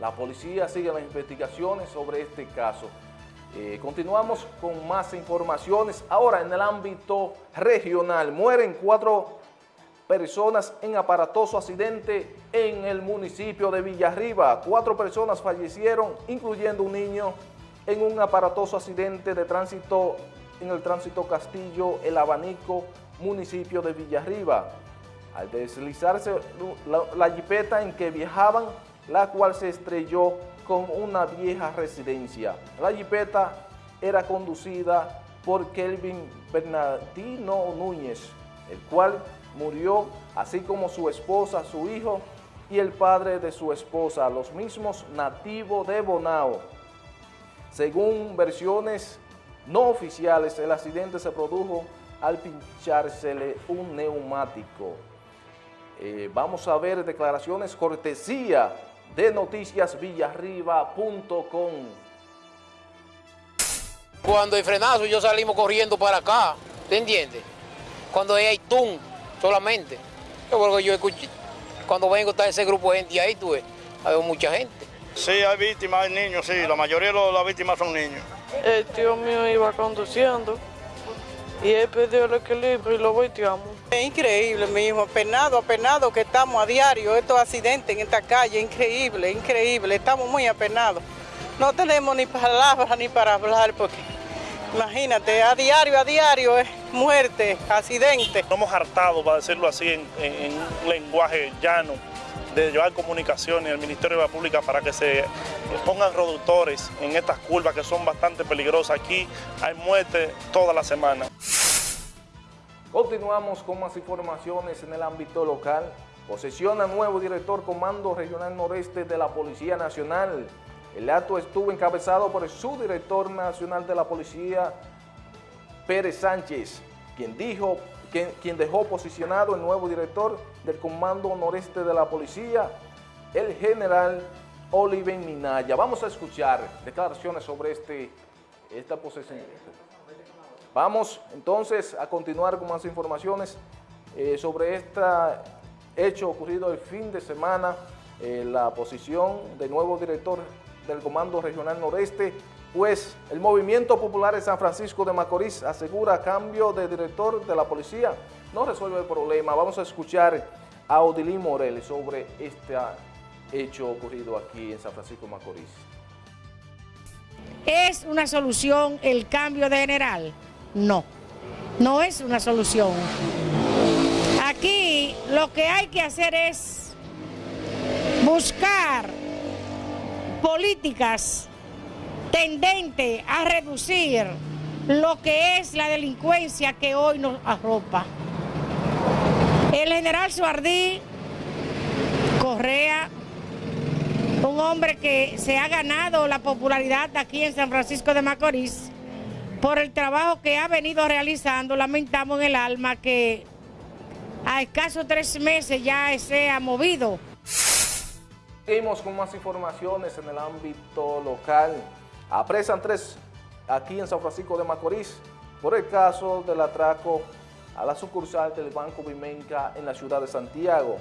la policía sigue las investigaciones sobre este caso. Eh, continuamos con más informaciones. Ahora en el ámbito regional, mueren cuatro personas en aparatoso accidente en el municipio de Villarriba. Cuatro personas fallecieron, incluyendo un niño, en un aparatoso accidente de tránsito en el tránsito Castillo, El Abanico, municipio de Villarriba. Al deslizarse la, la jipeta en que viajaban, la cual se estrelló con una vieja residencia. La jipeta era conducida por Kelvin Bernardino Núñez, el cual murió, así como su esposa, su hijo y el padre de su esposa, los mismos nativos de Bonao. Según versiones no oficiales, el accidente se produjo al pinchársele un neumático. Eh, vamos a ver declaraciones cortesía de noticiasvillarriba.com. Cuando hay frenazo, yo salimos corriendo para acá, ¿te entiendes? Cuando hay tun solamente. Yo creo que yo escuché, cuando vengo está ese grupo de gente ahí, tú ves, hay mucha gente. Sí, hay víctimas, hay niños, sí, la mayoría de las víctimas son niños. El tío mío iba conduciendo y él perdió el equilibrio y lo volteamos. Es increíble, mi hijo, apenado, apenado que estamos a diario, estos accidentes en esta calle, increíble, increíble, estamos muy apenados. No tenemos ni palabras ni para hablar porque, imagínate, a diario, a diario es muerte, accidente. Estamos hartados, para decirlo así, en, en un lenguaje llano, de llevar comunicaciones al Ministerio de la Pública para que se pongan reductores en estas curvas que son bastante peligrosas. Aquí hay muerte toda la semana. Continuamos con más informaciones en el ámbito local. Posesiona nuevo director Comando Regional Noreste de la Policía Nacional. El acto estuvo encabezado por el subdirector nacional de la Policía, Pérez Sánchez, quien dijo quien, dejó posicionado el nuevo director del Comando Noreste de la Policía, el general Oliven Minaya. Vamos a escuchar declaraciones sobre este, esta posesión. Vamos entonces a continuar con más informaciones eh, sobre este hecho ocurrido el fin de semana, eh, la posición del nuevo director del Comando Regional Noreste, pues el Movimiento Popular de San Francisco de Macorís asegura cambio de director de la policía. No resuelve el problema. Vamos a escuchar a Odilín Morel sobre este hecho ocurrido aquí en San Francisco de Macorís. ¿Es una solución el cambio de general? No, no es una solución. Aquí lo que hay que hacer es buscar políticas tendentes a reducir lo que es la delincuencia que hoy nos arropa. El general Suardí Correa, un hombre que se ha ganado la popularidad aquí en San Francisco de Macorís por el trabajo que ha venido realizando, lamentamos en el alma que a escasos tres meses ya se ha movido. Seguimos con más informaciones en el ámbito local. Apresan tres aquí en San Francisco de Macorís por el caso del atraco a la sucursal del Banco Vimenca en la ciudad de Santiago.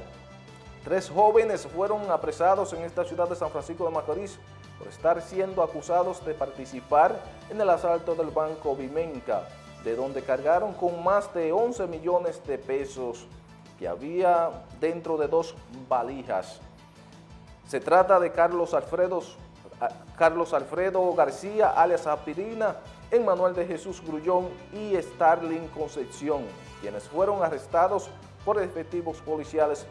Tres jóvenes fueron apresados en esta ciudad de San Francisco de Macorís por estar siendo acusados de participar en el asalto del Banco Vimenca, de donde cargaron con más de 11 millones de pesos que había dentro de dos valijas. Se trata de Carlos Alfredo, Carlos Alfredo García, alias Apirina, Emmanuel de Jesús Grullón y Starling Concepción, quienes fueron arrestados por efectivos policiales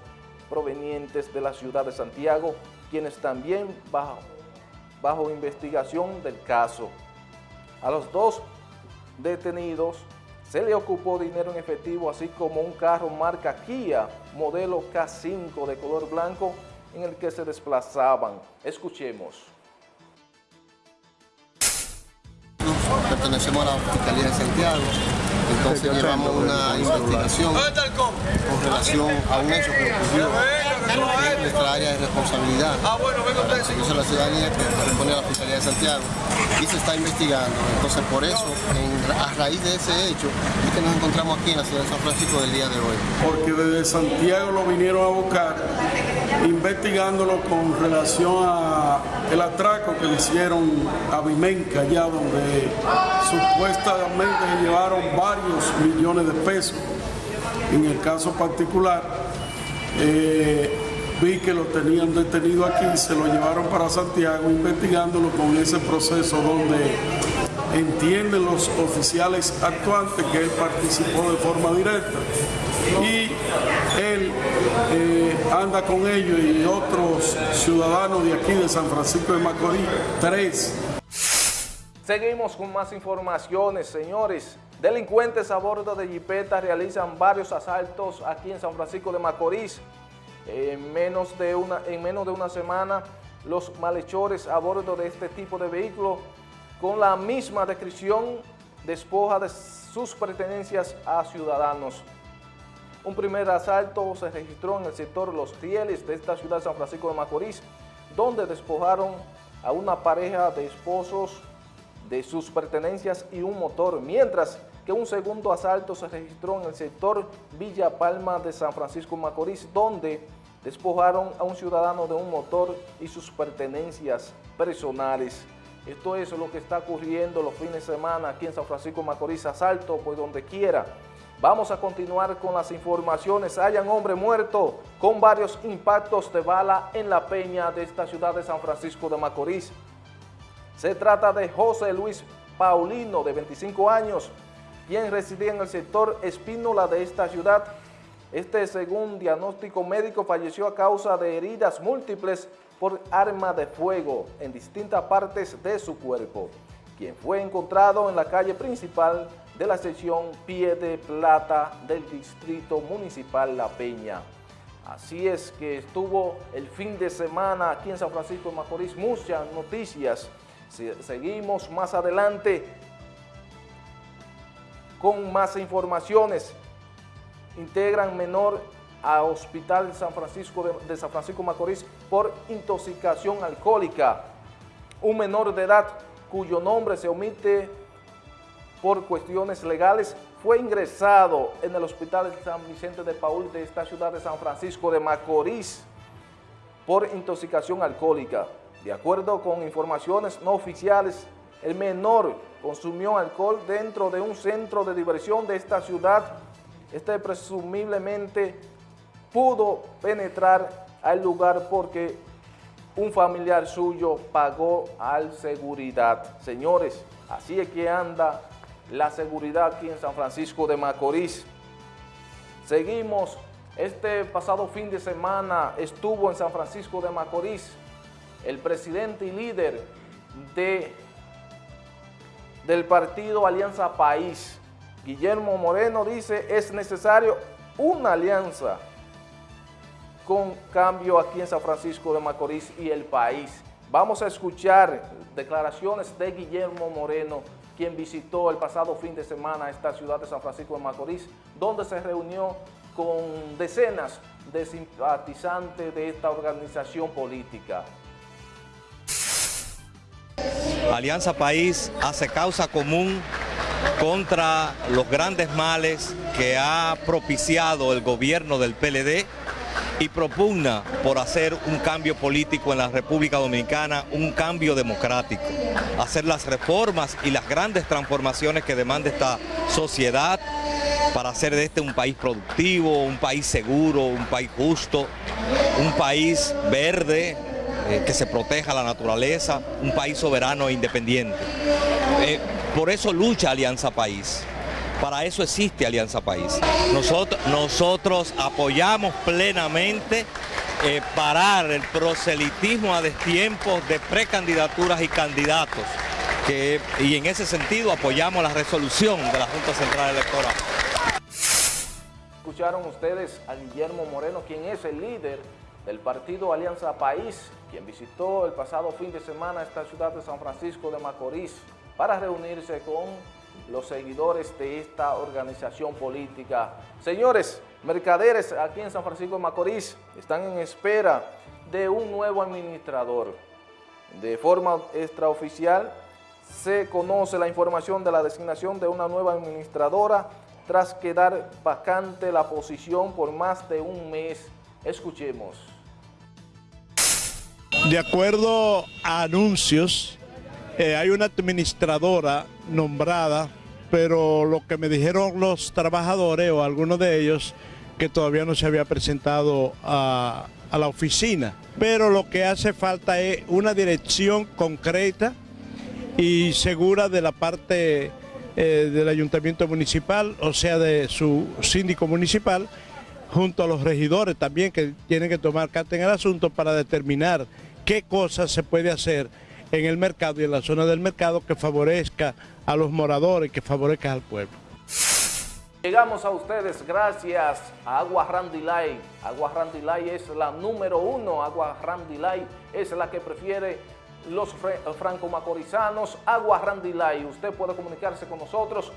provenientes de la ciudad de Santiago, quienes también bajo, bajo investigación del caso. A los dos detenidos se le ocupó dinero en efectivo, así como un carro marca Kia, modelo K5 de color blanco, en el que se desplazaban. Escuchemos. Pertenecemos a la Fiscalía de Santiago, entonces llevamos una investigación con relación a un hecho que ocurrió en nuestra área de responsabilidad. Para el servicio de la ciudadanía que corresponde a la Fiscalía de Santiago y se está investigando. Entonces por eso, en, a raíz de ese hecho, es que nos encontramos aquí en la ciudad de San Francisco del día de hoy. Porque desde Santiago lo vinieron a buscar investigándolo con relación a el atraco que le hicieron a Vimenca, allá donde supuestamente se llevaron varios millones de pesos. En el caso particular, eh, vi que lo tenían detenido aquí, se lo llevaron para Santiago investigándolo con ese proceso donde entienden los oficiales actuantes que él participó de forma directa y él eh, anda con ellos y otros ciudadanos de aquí de San Francisco de Macorís, tres. Seguimos con más informaciones, señores. Delincuentes a bordo de jipeta realizan varios asaltos aquí en San Francisco de Macorís. En menos de una, en menos de una semana, los malhechores a bordo de este tipo de vehículo, con la misma descripción, despoja de sus pertenencias a ciudadanos. Un primer asalto se registró en el sector Los Rieles de esta ciudad de San Francisco de Macorís, donde despojaron a una pareja de esposos de sus pertenencias y un motor, mientras que un segundo asalto se registró en el sector Villa Palma de San Francisco Macorís, donde despojaron a un ciudadano de un motor y sus pertenencias personales. Esto es lo que está ocurriendo los fines de semana aquí en San Francisco Macorís, asalto por donde quiera. Vamos a continuar con las informaciones. Hay un hombre muerto con varios impactos de bala en la peña de esta ciudad de San Francisco de Macorís. Se trata de José Luis Paulino, de 25 años, quien residía en el sector Espínola de esta ciudad. Este, según diagnóstico médico, falleció a causa de heridas múltiples por arma de fuego en distintas partes de su cuerpo, quien fue encontrado en la calle principal de la sección Pie de Plata del Distrito Municipal La Peña. Así es que estuvo el fin de semana aquí en San Francisco de Macorís, muchas noticias. Seguimos más adelante con más informaciones. Integran menor a Hospital San Francisco de, San Francisco Macorís por intoxicación alcohólica. Un menor de edad cuyo nombre se omite por cuestiones legales fue ingresado en el Hospital San Vicente de Paul de esta ciudad de San Francisco de Macorís por intoxicación alcohólica. De acuerdo con informaciones no oficiales, el menor consumió alcohol dentro de un centro de diversión de esta ciudad. Este presumiblemente pudo penetrar al lugar porque un familiar suyo pagó al seguridad. Señores, así es que anda la seguridad aquí en San Francisco de Macorís. Seguimos, este pasado fin de semana estuvo en San Francisco de Macorís el presidente y líder de, del partido Alianza País, Guillermo Moreno, dice es necesario una alianza con cambio aquí en San Francisco de Macorís y el país. Vamos a escuchar declaraciones de Guillermo Moreno, quien visitó el pasado fin de semana esta ciudad de San Francisco de Macorís, donde se reunió con decenas de simpatizantes de esta organización política. Alianza País hace causa común contra los grandes males que ha propiciado el gobierno del PLD y propugna por hacer un cambio político en la República Dominicana, un cambio democrático, hacer las reformas y las grandes transformaciones que demanda esta sociedad para hacer de este un país productivo, un país seguro, un país justo, un país verde, eh, que se proteja la naturaleza, un país soberano e independiente. Eh, por eso lucha Alianza País. Para eso existe Alianza País. Nosotros, apoyamos plenamente eh, parar el proselitismo a destiempo de precandidaturas y candidatos. Y en ese sentido apoyamos la resolución de la Junta Central Electoral. Escucharon ustedes a Guillermo Moreno, quien es el líder del partido Alianza País, quien visitó el pasado fin de semana esta ciudad de San Francisco de Macorís para reunirse con los seguidores de esta organización política. Señores, mercaderes aquí en San Francisco de Macorís están en espera de un nuevo administrador. De forma extraoficial se conoce la información de la designación de una nueva administradora tras quedar vacante la posición por más de un mes. Escuchemos. De acuerdo a anuncios, eh, hay una administradora nombrada, pero lo que me dijeron los trabajadores o algunos de ellos, que todavía no se había presentado a, la oficina. Pero lo que hace falta es una dirección concreta y segura de la parte eh, del ayuntamiento municipal, o sea, de su síndico municipal, junto a los regidores también que tienen que tomar carta en el asunto para determinar qué cosas se puede hacer en el mercado y en la zona del mercado que favorezca a los moradores, que favorezca al pueblo. Llegamos a ustedes gracias a Agua Randilay. Agua Randilay es la número uno. Agua Randilay es la que prefiere los franco-macorizanos. Agua Randilay. Usted puede comunicarse con nosotros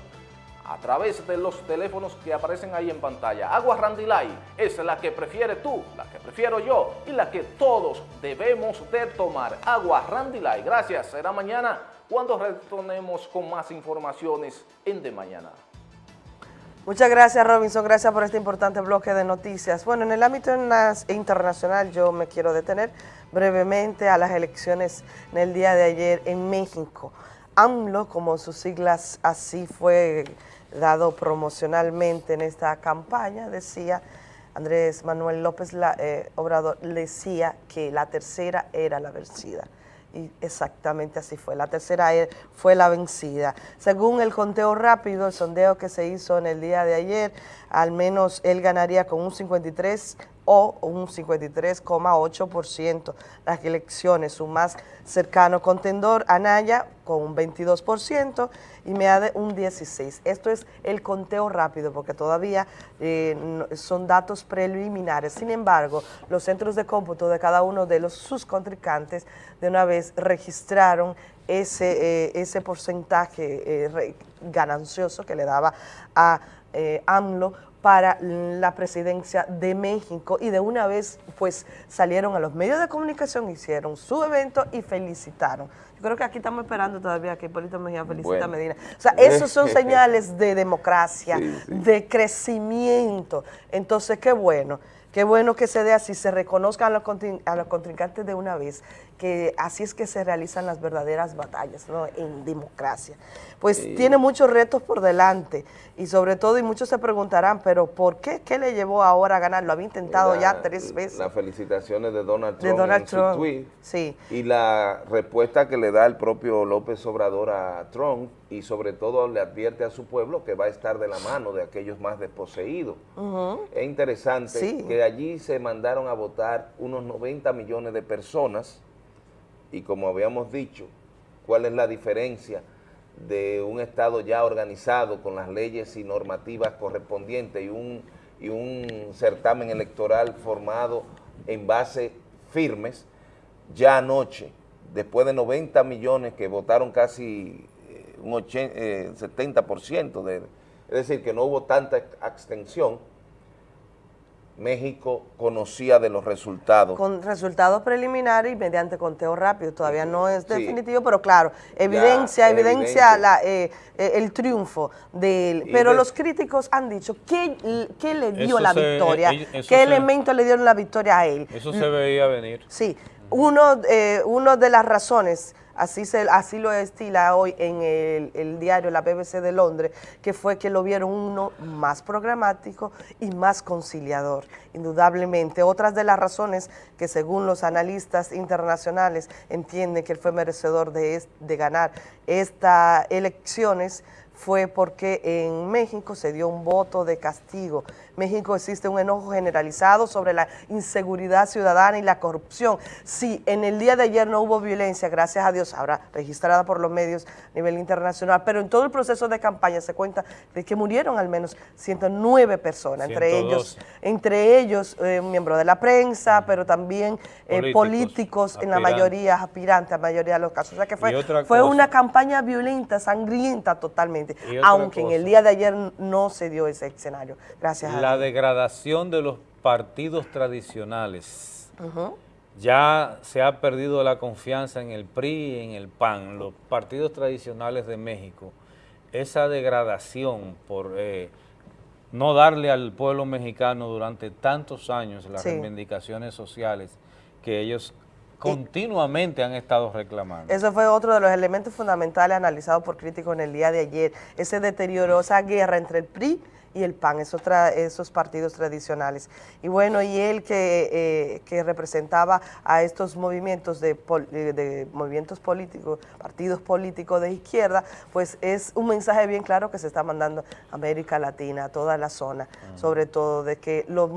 a través de los teléfonos que aparecen ahí en pantalla. Agua Randilay es la que prefiere tú, la que prefiero yo y la que todos debemos de tomar. Agua Randilay. Gracias. Será mañana cuando retornemos con más informaciones en De Mañana. Muchas gracias Robinson, gracias por este importante bloque de noticias. Bueno, en el ámbito internacional yo me quiero detener brevemente a las elecciones en el día de ayer en México. AMLO, como sus siglas así fue dado promocionalmente en esta campaña, decía Andrés Manuel López eh, Obrador, decía que la tercera era la vencida. Y exactamente así fue, la tercera e, fue la vencida. Según el conteo rápido, el sondeo que se hizo en el día de ayer, al menos él ganaría con un 53 o un 53,8%. Las elecciones, su más cercano contendor, Anaya, con un 22% y Meade un 16%. Esto es el conteo rápido porque todavía eh, son datos preliminares. Sin embargo, los centros de cómputo de cada uno de los sus contrincantes de una vez registraron ese, eh, ese porcentaje eh, ganancioso que le daba a AMLO para la presidencia de México y de una vez pues salieron a los medios de comunicación, hicieron su evento y felicitaron. Yo creo que aquí estamos esperando todavía que Hipólito Mejía felicita a Medina. O sea, esos son señales de democracia, de crecimiento. Entonces, qué bueno, qué bueno que se dé así, se reconozcan a los, a los contrincantes de una vez que así es que se realizan las verdaderas batallas ¿no? en democracia. Pues Sí. tiene muchos retos por delante y sobre todo, y muchos se preguntarán, pero ¿por qué? ¿Qué le llevó ahora a ganar? Lo había intentado La- ya tres veces. Las felicitaciones de Donald De Trump Donald en su Trump, tweet. sí. Y la respuesta que le da el propio López Obrador a Trump y sobre todo le advierte a su pueblo que va a estar de la mano de aquellos más desposeídos. Es interesante Sí. que allí se mandaron a votar unos 90 millones de personas y como habíamos dicho, ¿cuál es la diferencia de un Estado ya organizado con las leyes y normativas correspondientes y un, y un certamen electoral formado en base firmes? Ya anoche, después de 90 millones que votaron casi eh, un 80, eh, 70%, de, es decir, que no hubo tanta abstención, México conocía de los resultados. Con resultados preliminares y mediante conteo rápido. Todavía no es Sí. definitivo, pero claro, evidencia, evidencia la, eh, eh, el triunfo del... Y Pero de- los críticos han dicho, ¿qué, qué le dio la se- victoria? eh, eso ¿Qué se- elemento le dieron la victoria a él? Eso se veía venir. Sí, uno, eh, uno de las razones, así, se, así lo estila hoy en el, diario La BBC de Londres, que fue que lo vieron uno más programático y más conciliador, indudablemente. Otras de las razones que según los analistas internacionales entienden que él fue merecedor de ganar estas elecciones fue porque en México se dio un voto de castigo. México existe un enojo generalizado sobre la inseguridad ciudadana y la corrupción. Sí, en el día de ayer no hubo violencia, gracias a Dios, ahora registrada por los medios a nivel internacional, pero en todo el proceso de campaña se cuenta de que murieron al menos 109 personas, entre 112. ellos, entre ellos eh, un miembro de la prensa, pero también eh, Políticos, políticos, en la mayoría, aspirantes, la mayoría de los casos. O sea que fue, fue cosa. una campaña violenta, sangrienta totalmente, aunque en el día de ayer no se dio ese escenario. Gracias a La degradación de los partidos tradicionales. Ya se ha perdido la confianza en el PRI y en el PAN, los partidos tradicionales de México. Esa degradación por eh, no darle al pueblo mexicano durante tantos años las Sí. reivindicaciones sociales que ellos continuamente han estado reclamando. Eso fue otro de los elementos fundamentales analizados por críticos en el día de ayer. Ese deterioro, esa guerra entre el PRI y el PAN, esos, tra- esos partidos tradicionales. Y bueno, y él que, eh, que representaba a estos movimientos de, eh, de movimientos políticos, partidos políticos de izquierda, pues es un mensaje bien claro que se está mandando a América Latina, a toda la zona, sobre todo de que los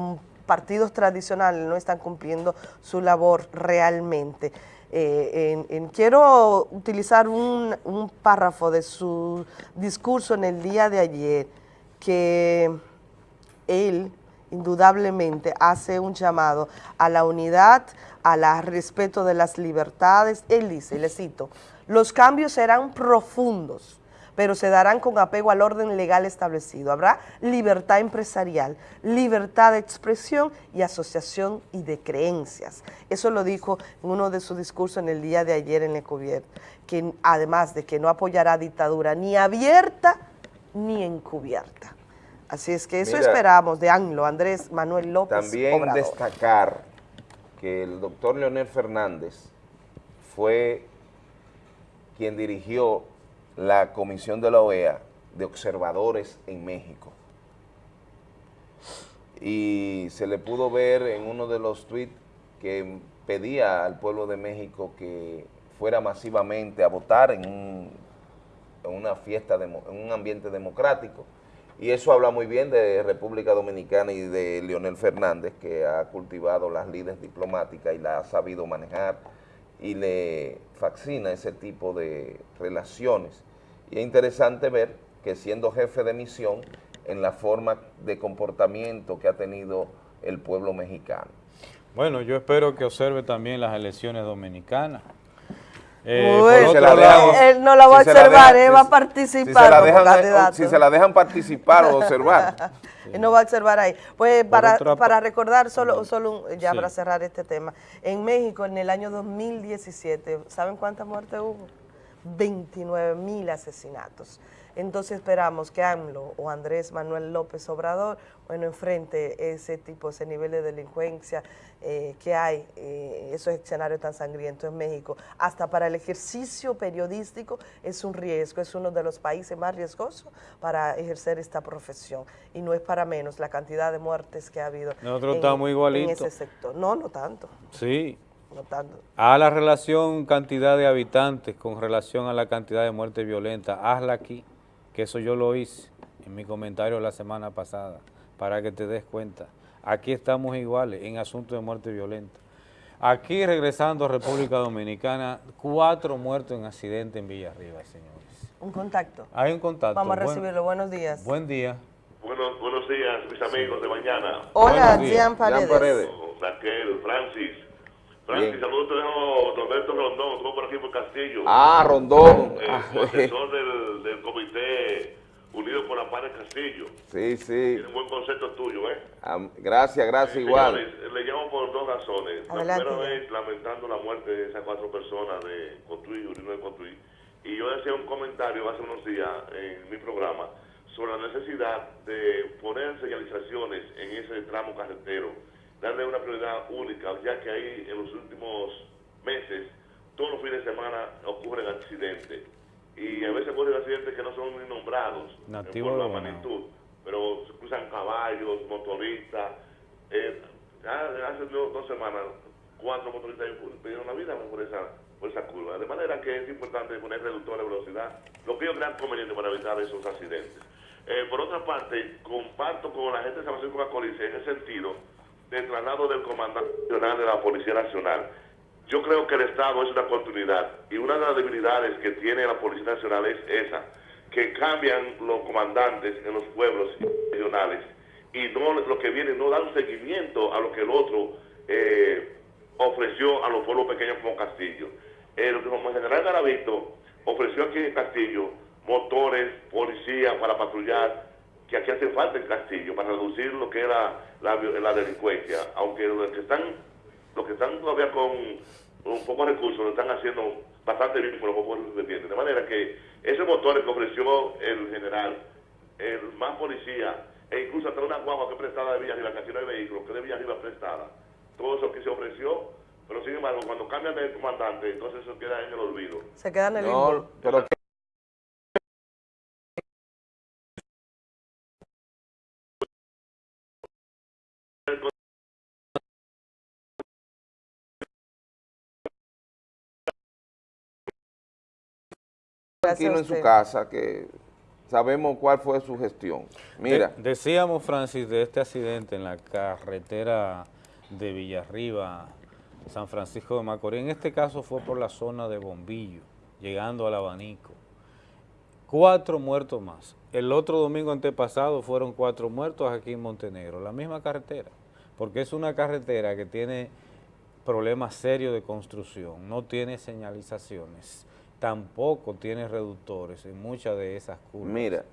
partidos tradicionales no están cumpliendo su labor realmente. Eh, en- en- quiero utilizar un, un párrafo de su discurso en el día de ayer, que él indudablemente hace un llamado a la unidad, al respeto de las libertades. Él dice, le cito, los cambios serán profundos, pero se darán con apego al orden legal establecido. Habrá libertad empresarial, libertad de expresión y asociación y de creencias. Eso lo dijo en uno de sus discursos en el día de ayer en Ecovier, que además de que no apoyará dictadura ni abierta ni encubierta. Así es que eso Mira, esperamos de ANLO, Andrés Manuel López También Obrador. destacar que el doctor Leonel Fernández fue quien dirigió la comisión de la OEA de observadores en México. Y se le pudo ver en uno de los tweets que pedía al pueblo de México que fuera masivamente a votar en, un- en una fiesta, en un ambiente democrático. Y eso habla muy bien de República Dominicana y de Leonel Fernández, que ha cultivado las lides diplomáticas y la ha sabido manejar y le fascina ese tipo de relaciones. Y es interesante ver que siendo jefe de misión, en la forma de comportamiento que ha tenido el pueblo mexicano. Bueno, yo espero que observe también las elecciones dominicanas. Eh, Uy, por otro lado- Él no la va a si observar, dejan- él va a si participar se la como dejan, eh, candidato. Si se la dejan participar o observar. Él no va a observar ahí. Pues para, otra para recordar, solo, solo un- ya Sí. para cerrar este tema, en México en el año 2017, ¿saben cuántas muertes hubo? 29 mil asesinatos. Entonces esperamos que AMLO o Andrés Manuel López Obrador, bueno, enfrente ese tipo, ese nivel de delincuencia eh, que hay, eh, esos escenarios tan sangrientos en México. Hasta para el ejercicio periodístico es un riesgo, es uno de los países más riesgosos para ejercer esta profesión. Y no es para menos la cantidad de muertes que ha habido Nosotros en, estamos en ese sector. No, no tanto, Sí. no tanto. A la relación cantidad de habitantes con relación a la cantidad de muertes violentas, hazla aquí, que eso yo lo hice en mi comentario la semana pasada, para que te des cuenta. Aquí estamos iguales en asuntos de muerte violenta. Aquí, regresando a República Dominicana, cuatro muertos en accidente en Villarriba, señores. Un contacto. Hay un contacto. Vamos a recibirlo. Buenos días. Buen día. Buenos, buenos días, mis amigos de mañana. Hola. Jean Paredes. Jean Paredes. Raquel, Francis. Francis, Bien. saludos te dejo Roberto Rondón, estuvo por aquí por Castillo. Ah, Rondón. Eh, Ah, asesor del, del Comité Unido por la Paz de Castillo. Sí, sí. Tiene un buen concepto tuyo, ¿eh? Gracias, gracias, igual. Señores, le llamo por dos razones. Adelante, la primera vez lamentando la muerte de esas cuatro personas de Cotuí, Urino de Cotuí. Y yo decía un comentario hace unos días en mi programa sobre la necesidad de poner señalizaciones en ese tramo carretero, darle una prioridad única, ya que ahí en los últimos meses, todos los fines de semana ocurren accidentes. Y a veces ocurren accidentes que no son ni nombrados Nativo por la de Bonao. magnitud, pero se cruzan caballos, motoristas. Eh, hace dos, dos semanas, cuatro motoristas perdieron la vida por esa, por esa curva. De manera que es importante poner reductores de velocidad, lo que yo creo conveniente para evitar esos accidentes. Eh, por otra parte, comparto con la gente de San Francisco de Macorís en el sentido del traslado del comandante nacional de la Policía Nacional. Yo creo que el Estado es una oportunidad y una de las debilidades que tiene la Policía Nacional es esa, que cambian los comandantes en los pueblos regionales y no lo que viene no dan seguimiento a lo que el otro eh, ofreció a los pueblos pequeños como Castillo. El general Garavito ofreció aquí en Castillo motores, policía para patrullar, que aquí hace falta en Castillo para reducir lo que era la, la delincuencia, aunque los que están los que están todavía con un poco de recursos lo están haciendo bastante bien con los pocos que tienen. De manera que esos motores que ofreció el general, el más policía, e incluso hasta una guagua que prestada de Villarriba, que aquí no hay vehículos, que de Villarriba prestada, todo eso que se ofreció, pero sin embargo, cuando cambian de comandante, entonces eso queda en el olvido. Se queda en el limbo. No, pero tranquilo en su casa, que sabemos cuál fue su gestión. Mira, De- decíamos, Francis, de este accidente en la carretera de Villarriba, San Francisco de Macorís. En este caso fue por la zona de Bombillo, llegando al Abanico. Cuatro muertos más. El otro domingo antepasado fueron cuatro muertos aquí en Montenegro, la misma carretera, porque es una carretera que tiene problemas serios de construcción, no tiene señalizaciones, tampoco tiene reductores en muchas de esas curvas. Mira.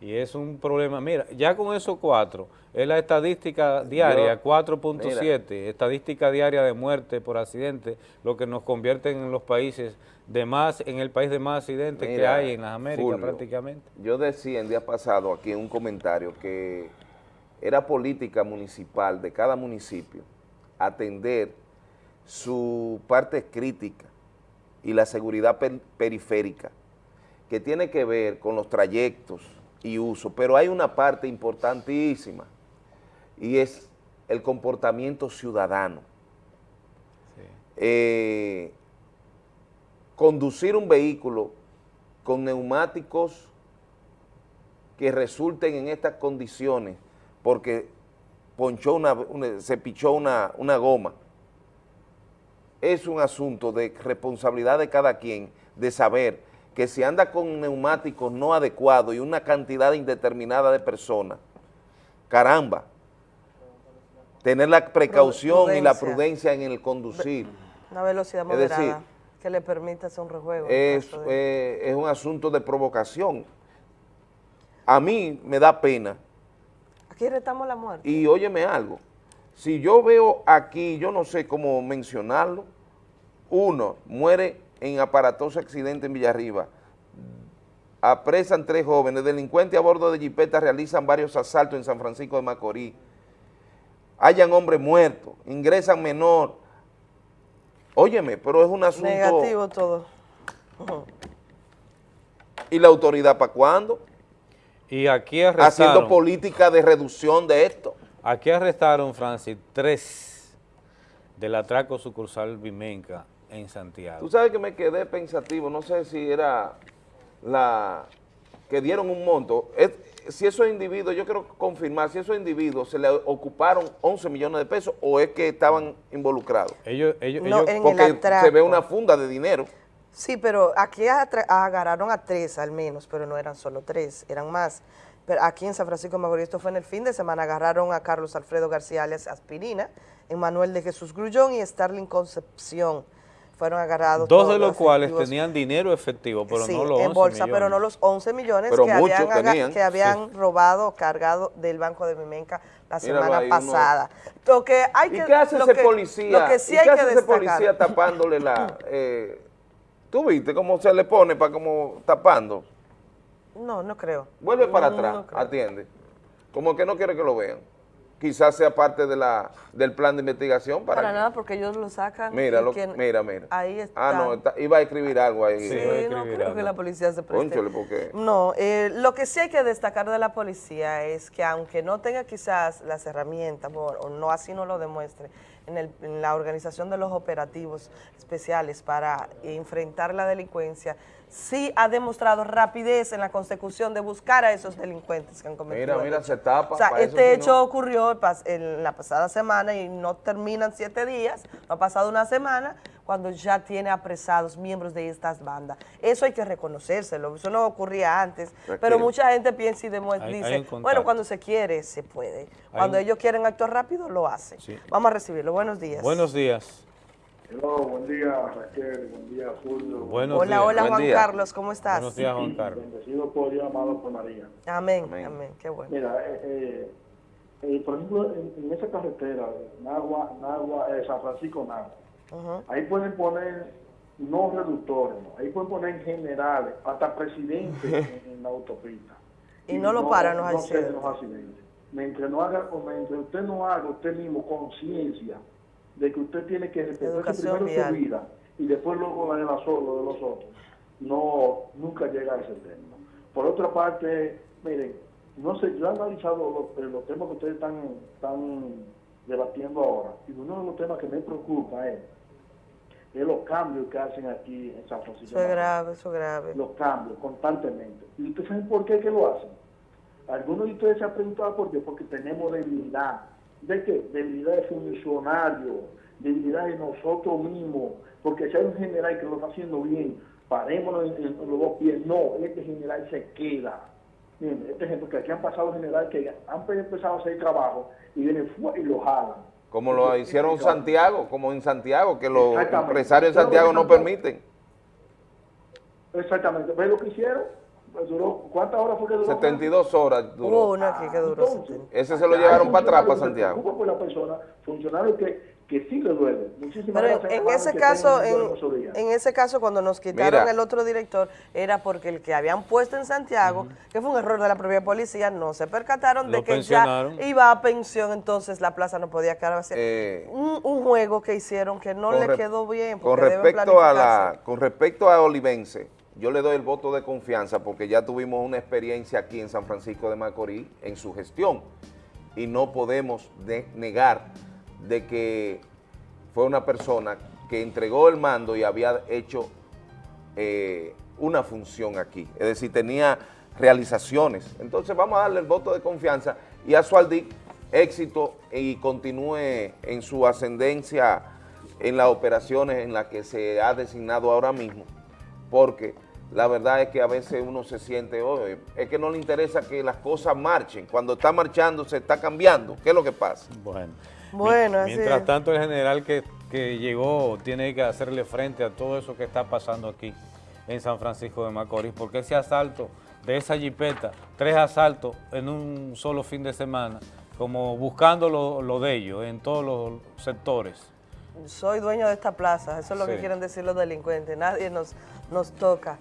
Y es un problema, mira, ya con esos cuatro, es la estadística diaria, Yo- 4.7, estadística diaria de muerte por accidente, lo que nos convierte en los países de más, en el país de más accidentes que hay en las Américas prácticamente. Yo decía el día pasado aquí en un comentario que era política municipal de cada municipio atender su parte crítica y la seguridad per- periférica, que tiene que ver con los trayectos y uso, pero hay una parte importantísima y es el comportamiento ciudadano. Eh, conducir un vehículo con neumáticos que resulten en estas condiciones porque ponchó una, una- se pichó una, una goma, es un asunto de responsabilidad de cada quien de saber que si anda con neumáticos no adecuados y una cantidad indeterminada de personas, caramba, tener la precaución y la prudencia. en el conducir. Una velocidad Es moderada decir, que le permita hacer un rejuego. es, de- eh, es un asunto de provocación. A mí me da pena Aquí retamos la muerte. y óyeme algo, si yo veo aquí, yo no sé cómo mencionarlo, uno muere en aparatoso accidente en Villarriba, apresan tres jóvenes, delincuentes a bordo de jipeta realizan varios asaltos en San Francisco de Macorís, hayan hombres muertos, ingresan menor. Óyeme, pero es un asunto... Negativo todo. ¿Y la autoridad para cuándo? Y aquí arrestaron, Haciendo política de reducción de esto. Aquí arrestaron, Francis, tres del atraco sucursal Vimenca en Santiago. Tú sabes que me quedé pensativo, no sé si era la que dieron un monto. Es- si esos individuos, yo quiero confirmar, si esos individuos se le ocuparon 11 millones de pesos o es que estaban involucrados. Ellos, ellos, No, ellos- en el Porque atraco. se ve una funda de dinero. Sí, pero aquí agarraron a tres al menos, pero no eran solo tres, eran más. Pero aquí en San Francisco de Macorís, esto fue en el fin de semana, agarraron a Carlos Alfredo García alias Aspirina, Emanuel de Jesús Grullón y Starling Concepción. Fueron agarrados dos de los cuales tenían dinero efectivo, pero Sí, no los 11 en bolsa, pero millones. no los 11 millones Pero que habían, tenían, que habían robado o cargado del Banco de Mimenca la Míralo semana ahí, uno- pasada. Lo que hay ¿Y que, qué hace lo ese que- policía? Lo que sí ¿Y hay qué que hace ese destacar. policía tapándole la... eh, ¿Tú viste cómo se le pone para como tapando? No, no creo. Vuelve para No, atrás, no atiende. Como que no quiere que lo vean. Quizás sea parte de la, del plan de investigación para, Para que- nada, porque ellos lo sacan. Mira, lo- quien- mira, mira. Ahí está. Ah, no, está- iba a escribir algo ahí. Sí, no creo que la policía se preste. Cónchale, porque... No, eh, lo que sí hay que destacar de la policía es que aunque no tenga quizás las herramientas, o, o no así no lo demuestre, en, el- en la organización de los operativos especiales para enfrentar la delincuencia, sí ha demostrado rapidez en la consecución de buscar a esos delincuentes que han cometido Mira, mira, se tapa. O sea, este hecho no. ocurrió en la pasada semana y no terminan siete días, no ha pasado una semana, cuando ya tiene apresados miembros de estas bandas. Eso hay que reconocérselo, eso no ocurría antes, pero mucha gente piensa y demuestra, Hay- dice, bueno, cuando se quiere, se puede. Cuando un- ellos quieren actuar rápido, lo hacen. Sí. Vamos a recibirlo. Buenos días. Buenos días. Hello, buen día Raquel, buen día Julio. Buenos hola, días. hola Buen Juan día. Carlos, ¿cómo estás? Buenos días, Juan Carlos. Bendecido por Dios, amado por María. Amén, amén, qué bueno. Mira, eh, eh, eh, por ejemplo, en, en esa carretera, Nagua, Nagua, eh, San Francisco Nagua, ahí pueden poner no reductores, ¿no? ahí pueden poner generales, hasta presidentes en, en la autopista. Y no lo paran los no accidentes. los accidentes. Mientras, no haga, o mientras usted no haga usted mismo conciencia de que usted tiene que respetar primero vial. su vida y después luego la de, la so- lo de los otros, no, nunca llega a ese término. Por otra parte, miren, no sé, yo he analizado los, los temas que ustedes están, están debatiendo ahora, y uno de los temas que me preocupa es, es los cambios que hacen aquí en San Francisco. Eso es grave, eso es grave. Los cambios constantemente. ¿Y ustedes saben por qué que lo hacen? Algunos de ustedes se han preguntado por qué, porque tenemos debilidad. ¿De qué? Debilidad de funcionarios, debilidad de nosotros mismos, porque si hay un general que lo está haciendo bien, parémonos en, en los dos pies. No, este general se queda. Miren, este ejemplo, que aquí han pasado generales que han empezado a hacer trabajo y vienen fuera y lo jalan. Como lo hicieron en Santiago, como en Santiago, que los empresarios Pero Santiago en no permiten. Exactamente. ¿Ves lo que hicieron? Pues duró, ¿Cuántas horas fue que duró? 72 horas duró. Hubo uno aquí que duró. Entonces, Ese se lo llevaron para atrás, para que Santiago. preocupan por la persona, funcionarios que, que sí le duele. Muchísimas Pero en, gracias, en hermano, ese que caso, en, en ese caso, cuando nos quitaron Mira. el otro director, era porque el que habían puesto en Santiago, que fue un error de la propia policía, no se percataron de que ya iba a pensión, entonces la plaza no podía quedar vacía. Eh, un, un juego que hicieron que no le quedó bien. Con porque deben respecto, a planificarse. la, con respecto a Olivense, yo le doy el voto de confianza porque ya tuvimos una experiencia aquí en San Francisco de Macorís en su gestión y no podemos de- negar de que fue una persona que entregó el mando y había hecho eh, una función aquí, es decir, tenía realizaciones. Entonces vamos a darle el voto de confianza y a Sualdic éxito y continúe en su ascendencia en las operaciones en las que se ha designado ahora mismo, porque la verdad es que a veces uno se siente, "Oye, es que no le interesa que las cosas marchen, cuando está marchando se está cambiando, ¿qué es lo que pasa? Bueno. Bueno, así Mientras tanto, el general que, que llegó tiene que hacerle frente a todo eso que está pasando aquí en San Francisco de Macorís, porque ese asalto de esa jipeta, tres asaltos en un solo fin de semana, como buscando lo, lo de ellos en todos los sectores. Soy dueño de esta plaza, eso es lo que quieren decir los delincuentes, nadie nos, nos toca.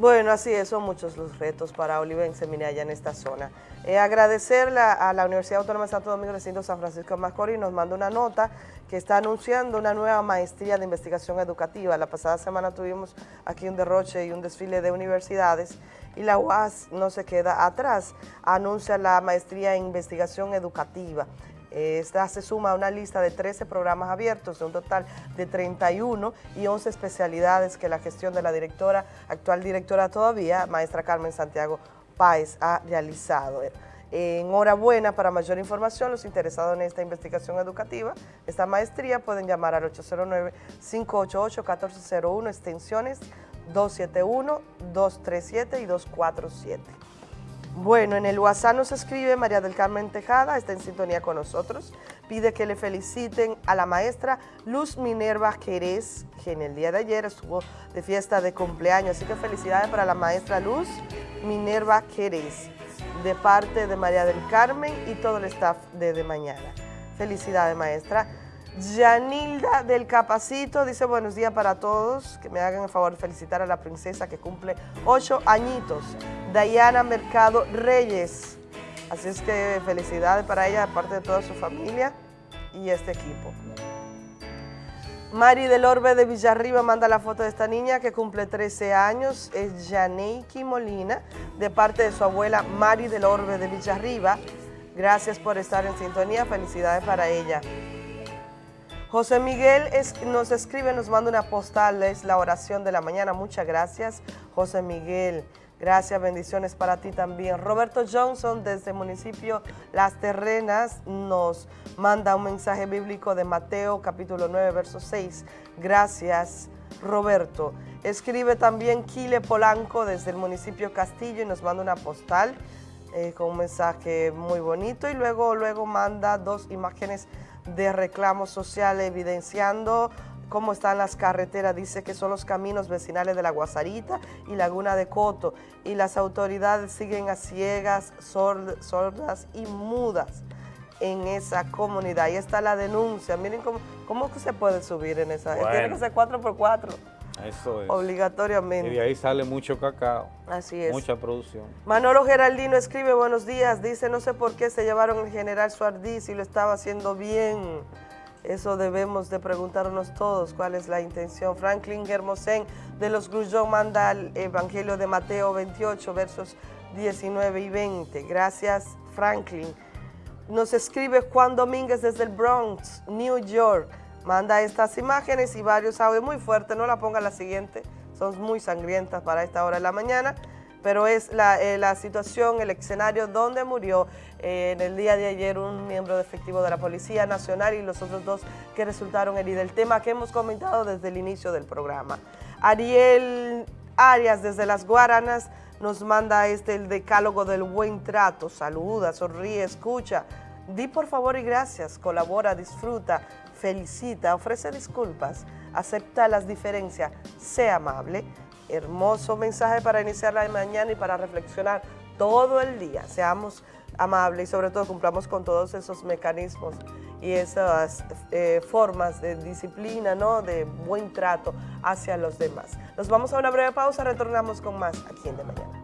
Bueno, así es, son muchos los retos para Olivense allá en esta zona. Eh, agradecer a la Universidad Autónoma de Santo Domingo, recinto San Francisco de Macorís, nos manda una nota que está anunciando una nueva maestría de investigación educativa. La pasada semana tuvimos aquí un derroche y un desfile de universidades y la UAS no se queda atrás, anuncia la maestría en investigación educativa. Esta se suma a una lista de 13 programas abiertos, de un total de 31 y 11 especialidades que la gestión de la directora, actual directora todavía, maestra Carmen Santiago Páez, ha realizado. Enhorabuena, para mayor información, los interesados en esta investigación educativa, esta maestría, pueden llamar al 809-588-1401, extensiones 271, 237 y 247. Bueno, en el WhatsApp nos escribe María del Carmen Tejada, está en sintonía con nosotros. Pide que le feliciten a la maestra Luz Minerva Jerez, que en el día de ayer estuvo de fiesta de cumpleaños. Así que felicidades para la maestra Luz Minerva Jerez, de parte de María del Carmen y todo el staff de De Mañana. Felicidades, maestra. Yanilda del Capacito dice buenos días para todos, que me hagan el favor de felicitar a la princesa que cumple ocho añitos, Dayana Mercado Reyes. Así es que felicidades para ella, aparte de toda su familia y este equipo. Mari del Orbe de Villarriba manda la foto de esta niña que cumple 13 años, es Janeiki Molina, de parte de su abuela Mari del Orbe de Villarriba. Gracias por estar en sintonía, felicidades para ella. José Miguel nos escribe, nos manda una postal, es la oración de la mañana. Muchas gracias, José Miguel. Gracias, bendiciones para ti también. Roberto Johnson, desde el municipio Las Terrenas, nos manda un mensaje bíblico de Mateo, capítulo 9, verso 6. Gracias, Roberto. Escribe también Kile Polanco, desde el municipio Castillo, y nos manda una postal eh, con un mensaje muy bonito. Y luego, luego manda dos imágenes de reclamo social evidenciando cómo están las carreteras. Dice que son los caminos vecinales de la Guasarita y Laguna de Coto y las autoridades siguen a ciegas, sordas y mudas en esa comunidad. Ahí está la denuncia. Miren cómo, cómo se puede subir en esa. Tiene que ser 4x4. Eso es. Obligatoriamente. Y de ahí sale mucho cacao. Así es. Mucha producción. Manolo Geraldino escribe, buenos días, dice, no sé por qué se llevaron el general Suardí si lo estaba haciendo bien. Eso debemos de preguntarnos todos cuál es la intención. Franklin Germosén de los Grullón manda el Evangelio de Mateo 28, versos 19 y 20. Gracias, Franklin. Nos escribe Juan Domínguez desde el Bronx, New York manda estas imágenes y varios audios muy fuertes, no la ponga la siguiente, son muy sangrientas para esta hora de la mañana, pero es la, eh, situación, el escenario donde murió eh, en el día de ayer un miembro de efectivo de la Policía Nacional y los otros dos que resultaron heridos. El tema que hemos comentado desde el inicio del programa. Ariel Arias desde Las Guaranas nos manda este el decálogo del buen trato, saluda, sonríe, escucha, di por favor y gracias, colabora, disfruta, felicita, ofrece disculpas, acepta las diferencias, sea amable. Hermoso mensaje para iniciar la mañana y para reflexionar todo el día. Seamos amables y sobre todo cumplamos con todos esos mecanismos y esas eh, formas de disciplina, ¿no? de buen trato hacia los demás. Nos vamos a una breve pausa, retornamos con más aquí en De Mañana.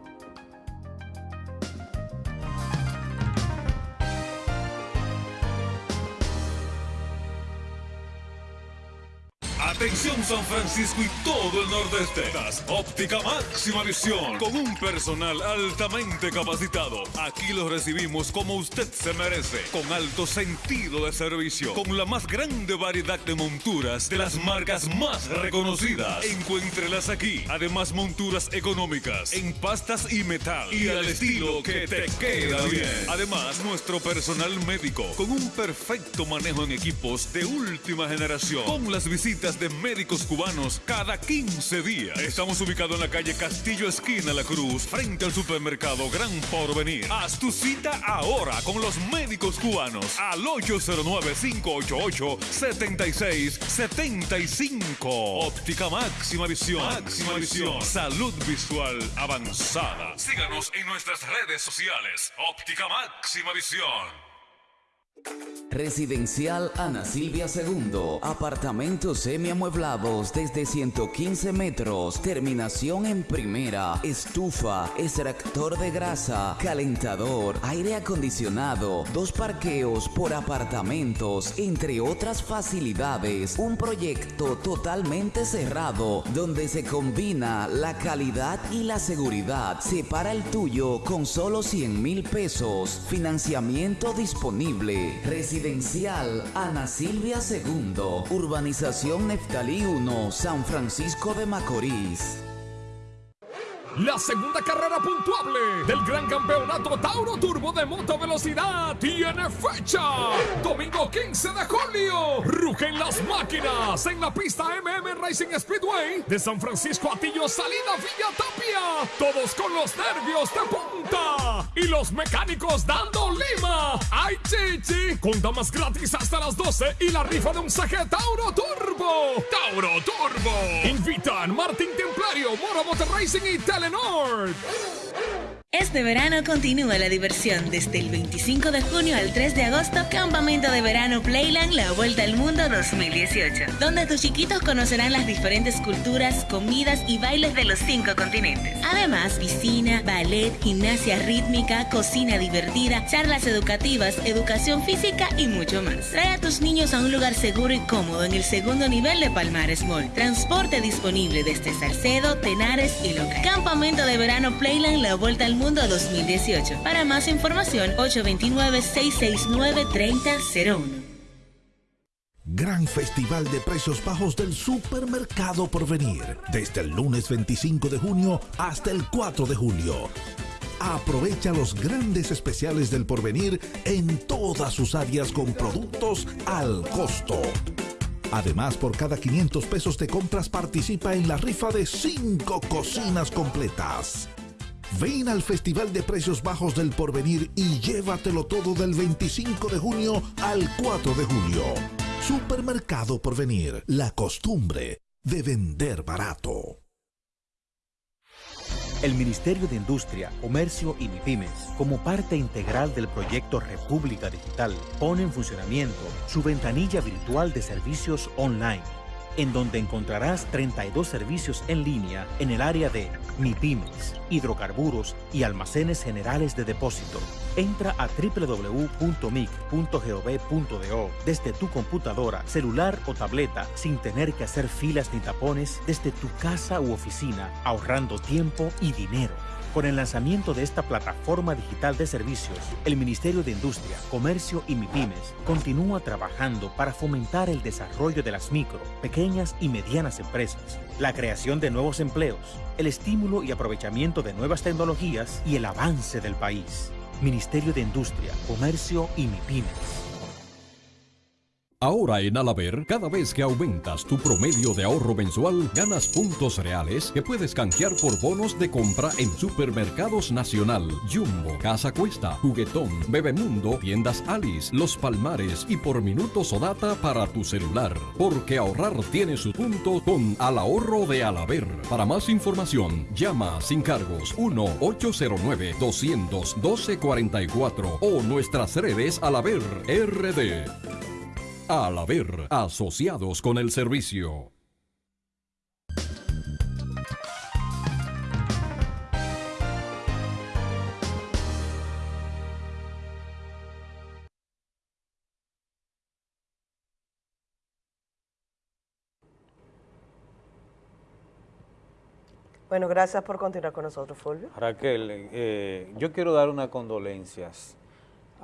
Atención San Francisco y todo el nordeste. Óptica Máxima Visión. Con un personal altamente capacitado. Aquí lo recibimos como usted se merece. Con alto sentido de servicio. Con la más grande variedad de monturas de las marcas más reconocidas. Encuéntrelas aquí. Además, monturas económicas. En pastas y metal. Y al estilo que te queda bien. Además, nuestro personal médico. Con un perfecto manejo en equipos de última generación. Con las visitas de médicos cubanos cada 15 días. Estamos ubicados en la calle Castillo Esquina La Cruz, frente al supermercado Gran Porvenir. Haz tu cita ahora con los médicos cubanos al 809-588-7675. Óptica Máxima Visión. Máxima Visión. Salud visual avanzada. Síganos en nuestras redes sociales. Óptica Máxima Visión. Residencial Ana Silvia II. Apartamentos semiamueblados desde 115 metros. Terminación en primera. Estufa, extractor de grasa, calentador, aire acondicionado, dos parqueos por apartamentos, entre otras facilidades. Un proyecto totalmente cerrado donde se combina la calidad y la seguridad. Separa el tuyo con solo 100 mil pesos. Financiamiento disponible. Residencial Ana Silvia II, Urbanización Neftalí 1, San Francisco de Macorís. La segunda carrera puntuable del Gran Campeonato Tauro Turbo de Moto Velocidad tiene fecha. Domingo 15 de julio. Rugen las máquinas en la pista MM Racing Speedway de San Francisco Atillo Salida Villa Tapia. Todos con los nervios de punta. Y los mecánicos dando lima. ¡Ay, chichi! Con damas gratis hasta las 12 y la rifa de un saque Tauro Turbo. Tauro Turbo. Invitan Martín Templario, Moro Motor Racing y Telenor. Este verano continúa la diversión desde el 25 de junio al 3 de agosto, Campamento de Verano Playland La Vuelta al Mundo 2018, donde tus chiquitos conocerán las diferentes culturas, comidas y bailes de los cinco continentes. Además, piscina, ballet, gimnasia rítmica, cocina divertida, charlas educativas, educación física y mucho más. Trae a tus niños a un lugar seguro y cómodo en el segundo nivel de Palmares Mall. Transporte disponible desde Salcedo, Tenares y Loca. Campamento de Verano Playland La Vuelta al Mundo 2018. Para más información, 829-669-3001. Gran Festival de Precios Bajos del Supermercado Porvenir. Desde el lunes 25 de junio hasta el 4 de julio. Aprovecha los grandes especiales del Porvenir en todas sus áreas con productos al costo. Además, por cada 500 pesos de compras participa en la rifa de 5 cocinas completas. Ven al Festival de Precios Bajos del Porvenir y llévatelo todo del 25 de junio al 4 de julio. Supermercado Porvenir, la costumbre de vender barato. El Ministerio de Industria, Comercio y MIPIMES, como parte integral del proyecto República Digital, pone en funcionamiento su ventanilla virtual de servicios online en donde encontrarás 32 servicios en línea en el área de MIPIMES, hidrocarburos y almacenes generales de depósito. Entra a www.mic.gov.do desde tu computadora, celular o tableta sin tener que hacer filas ni tapones desde tu casa u oficina, ahorrando tiempo y dinero. Con el lanzamiento de esta plataforma digital de servicios, el Ministerio de Industria, Comercio y MIPIMES continúa trabajando para fomentar el desarrollo de las micro, pequeñas y medianas empresas, la creación de nuevos empleos, el estímulo y aprovechamiento de nuevas tecnologías y el avance del país. Ministerio de Industria, Comercio y MIPIMES. Ahora en Alaber, cada vez que aumentas tu promedio de ahorro mensual, ganas puntos reales que puedes canjear por bonos de compra en Supermercados Nacional, Jumbo, Casa Cuesta, Juguetón, Bebemundo, Tiendas Alice, Los Palmares y por minutos o data para tu celular. Porque ahorrar tiene su punto con Al Ahorro de Alaber. Para más información, llama sin cargos 1-809-212-44 o nuestras redes Alaber RD. Al haber asociados con el servicio. Bueno, gracias por continuar con nosotros, Fulvio. Raquel, eh, yo quiero dar unas condolencias.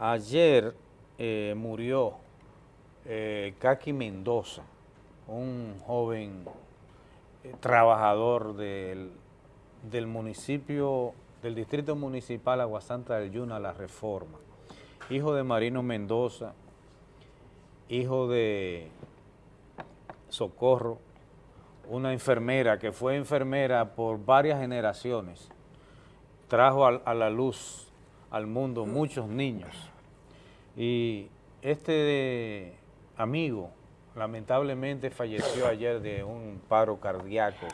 Ayer eh, murió eh, Kaki Mendoza, un joven eh, trabajador del, del, municipio, del distrito municipal Aguasanta del Yuna, La Reforma, hijo de Marino Mendoza, hijo de Socorro, una enfermera que fue enfermera por varias generaciones, trajo a, a la luz al mundo muchos niños. Y este amigo, lamentablemente falleció ayer de un paro cardíaco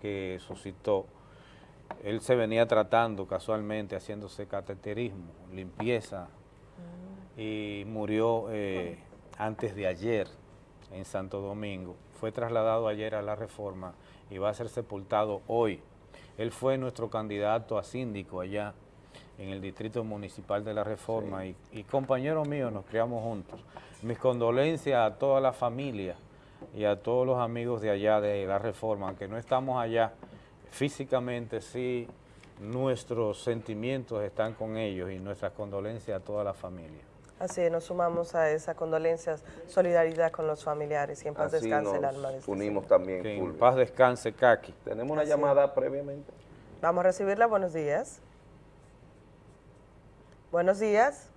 que suscitó. Él se venía tratando casualmente, haciéndose cateterismo, limpieza, y murió eh, antes de ayer en Santo Domingo. Fue trasladado ayer a la reforma y va a ser sepultado hoy. Él fue nuestro candidato a síndico allá en el Distrito Municipal de la Reforma y, y compañero mío, nos criamos juntos. Mis condolencias a toda la familia y a todos los amigos de allá de la Reforma, aunque no estamos allá físicamente, sí nuestros sentimientos están con ellos y nuestras condolencias a toda la familia. Así es, nos sumamos a esas condolencias, solidaridad con los familiares y en paz Así descanse el nos alma de este unimos también, Que en paz descanse, Kaki. Tenemos una Así llamada previamente. Vamos a recibirla, buenos días. Buenos días.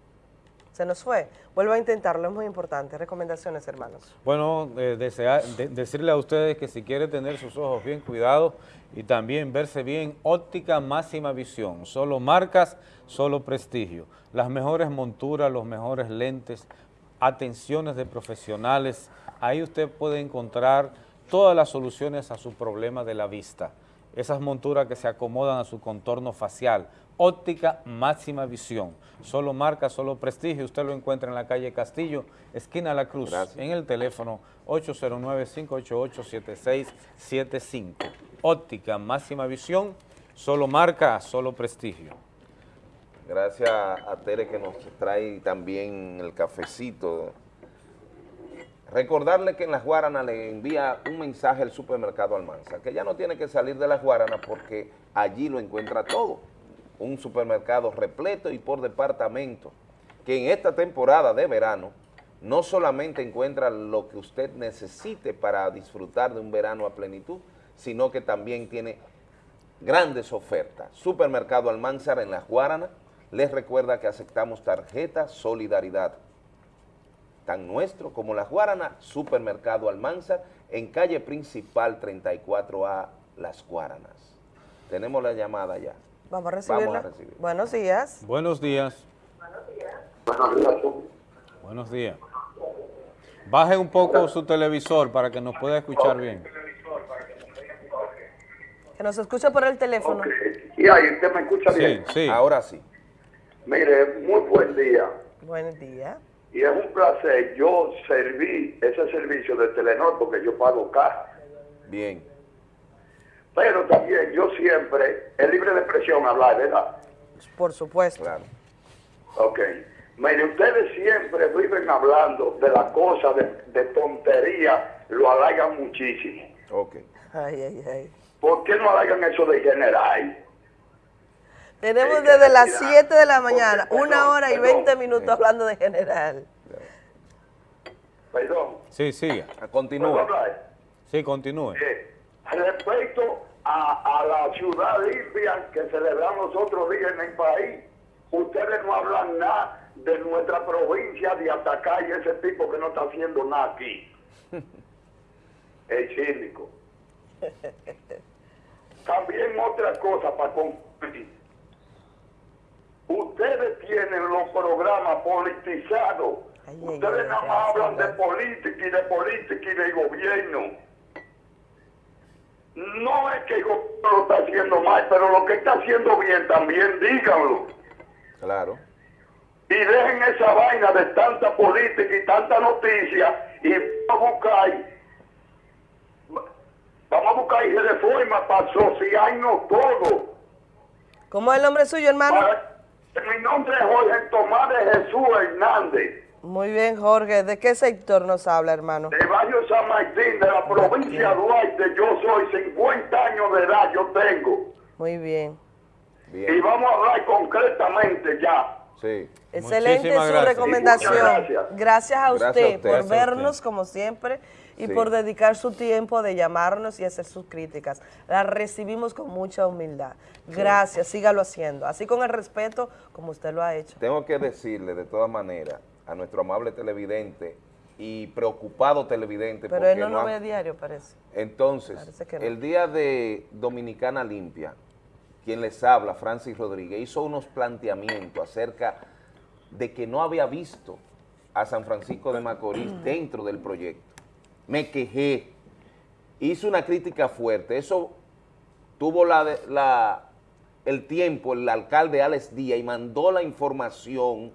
Se nos fue. Vuelvo a intentarlo, es muy importante. Recomendaciones, hermanos. Bueno, eh, decirle a ustedes que si quiere tener sus ojos bien cuidados y también verse bien, óptica máxima visión, solo marcas, solo prestigio, las mejores monturas, los mejores lentes, atenciones de profesionales, ahí usted puede encontrar todas las soluciones a su problema de la vista, esas monturas que se acomodan a su contorno facial, óptica máxima visión, solo marca, solo prestigio, usted lo encuentra en la calle Castillo, esquina La Cruz, en el teléfono 809-588-7675. Óptica máxima visión, solo marca, solo prestigio. Gracias a Tere que nos trae también el cafecito. Recordarle que en Las Guaranas le envía un mensaje al supermercado Almanza, que ya no tiene que salir de Las Guaranas porque allí lo encuentra todo. Un supermercado repleto y por departamento, que en esta temporada de verano no solamente encuentra lo que usted necesite para disfrutar de un verano a plenitud, sino que también tiene grandes ofertas. Supermercado Almanzar en Las Guaranas les recuerda que aceptamos tarjeta Solidaridad. Tan nuestro como Las Guaranas, Supermercado Almanzar en calle principal 34A Las Guaranas. Tenemos la llamada ya. Vamos a recibirla. Vamos a recibir. Buenos días. Buenos días. Buenos días. Baje un poco su televisor para que nos pueda escuchar bien. Que nos escuche por el teléfono. Y ahí usted me escucha Sí, bien. sí. Ahora sí. Mire, muy buen día. Buen día. Y es un placer. Yo serví ese servicio de Telenor porque yo pago casa. Bien. Pero también yo siempre, es libre de expresión hablar, ¿verdad? Por supuesto. Claro. Ok. Mire, ustedes siempre viven hablando de las cosas de, de tontería, lo alargan muchísimo. Ok. Ay, ay, ay. ¿Por qué no alargan eso de general? Tenemos desde las 7 de la mañana, una hora y 20 minutos hablando de general. Perdón. Sí. ¿Puedo Continúe. Sí, continúe. Eh, respecto a, a la ciudad limpia que celebramos otros días en el país, ustedes no hablan nada de nuestra provincia de Atacá y ese tipo que no está haciendo nada aquí. El cínico. También otra cosa para concluir. Ustedes tienen los programas politizados. Ustedes nada más hablan de política y de política y de gobierno. No es que el gobierno lo está haciendo mal, pero lo que está haciendo bien también díganlo. Claro. Y dejen esa vaina de tanta política y tanta noticia y vamos a buscar, vamos a buscar reforma para asociarnos todos. ¿Cómo es el nombre suyo, hermano? Mi nombre es Jorge Tomás de Jesús Hernández, Muy bien, Jorge. ¿De qué sector nos habla, hermano? de Barrio San Martín, de la provincia de Duarte. Yo soy 50 años de edad, yo tengo. Muy bien. Y vamos a hablar concretamente ya. Sí. Excelente Muchísimas su gracias. recomendación. Gracias. Gracias a usted Gracias a usted. por Gracias vernos usted. como siempre y Sí. por dedicar su tiempo de llamarnos y hacer sus críticas. Las recibimos con mucha humildad. Gracias, sígalo haciendo. Así con el respeto como usted lo ha hecho. Tengo que decirle de todas maneras a nuestro amable televidente y preocupado televidente Pero él no lo ve diario, parece. Entonces, Parece que no. el día de Dominicana Limpia, quien les habla, Francis Rodríguez, hizo unos planteamientos acerca de que no había visto a San Francisco de Macorís dentro del proyecto. Me quejé, hice una crítica fuerte, eso tuvo la, de- la- el tiempo el alcalde Alex Díaz y mandó la información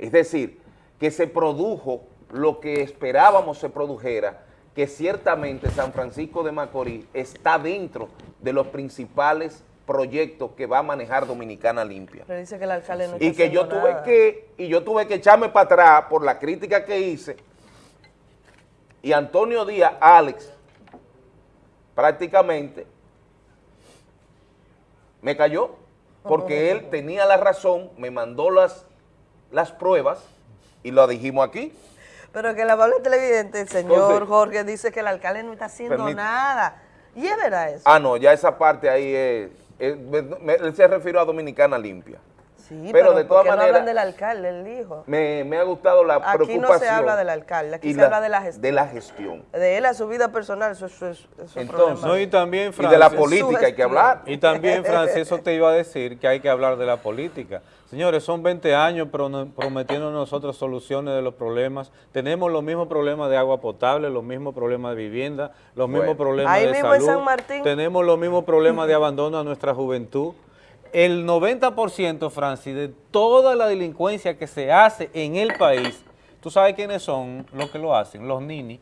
Es decir, que se produjo lo que esperábamos se produjera, que ciertamente San Francisco de Macorís está dentro de los principales proyectos que va a manejar Dominicana Limpia. Pero dice que el alcalde no y está que yo tuve nada. que y yo tuve que echarme para atrás por la crítica que hice y Antonio Díaz, Alex, prácticamente me cayó porque él tenía la razón, me mandó las, las pruebas y lo dijimos aquí. Pero que el amable televidente, el señor Entonces- Jorge, dice que el alcalde no está haciendo Permite- nada. Y es verdad eso. Ah, no, ya esa parte ahí es, es- me- me- él se refirió a Dominicana Limpia. Sí, pero pero, de ¿por todas qué no maneras- hablan del alcalde? Él dijo. Me, me ha gustado la Aquí preocupación. no se habla del alcalde, aquí se habla de la gestión. De la gestión. De él a su vida personal, eso, eso, eso, eso es Entonces, problema. no, y también, Y de la política hay que hablar. Y también, Francis, eso te iba a decir que hay que hablar de la política. Señores, son 20 años prometiendo nosotros soluciones de los problemas. Tenemos los mismos problemas de agua potable, los mismos problemas de vivienda, los Bueno. mismos problemas Ahí de mismo en salud. San Martín. Tenemos los mismos problemas de abandono a nuestra juventud. El 90%, Francis, de toda la delincuencia que se hace en el país, ¿tú sabes quiénes son los que lo hacen? Los ninis,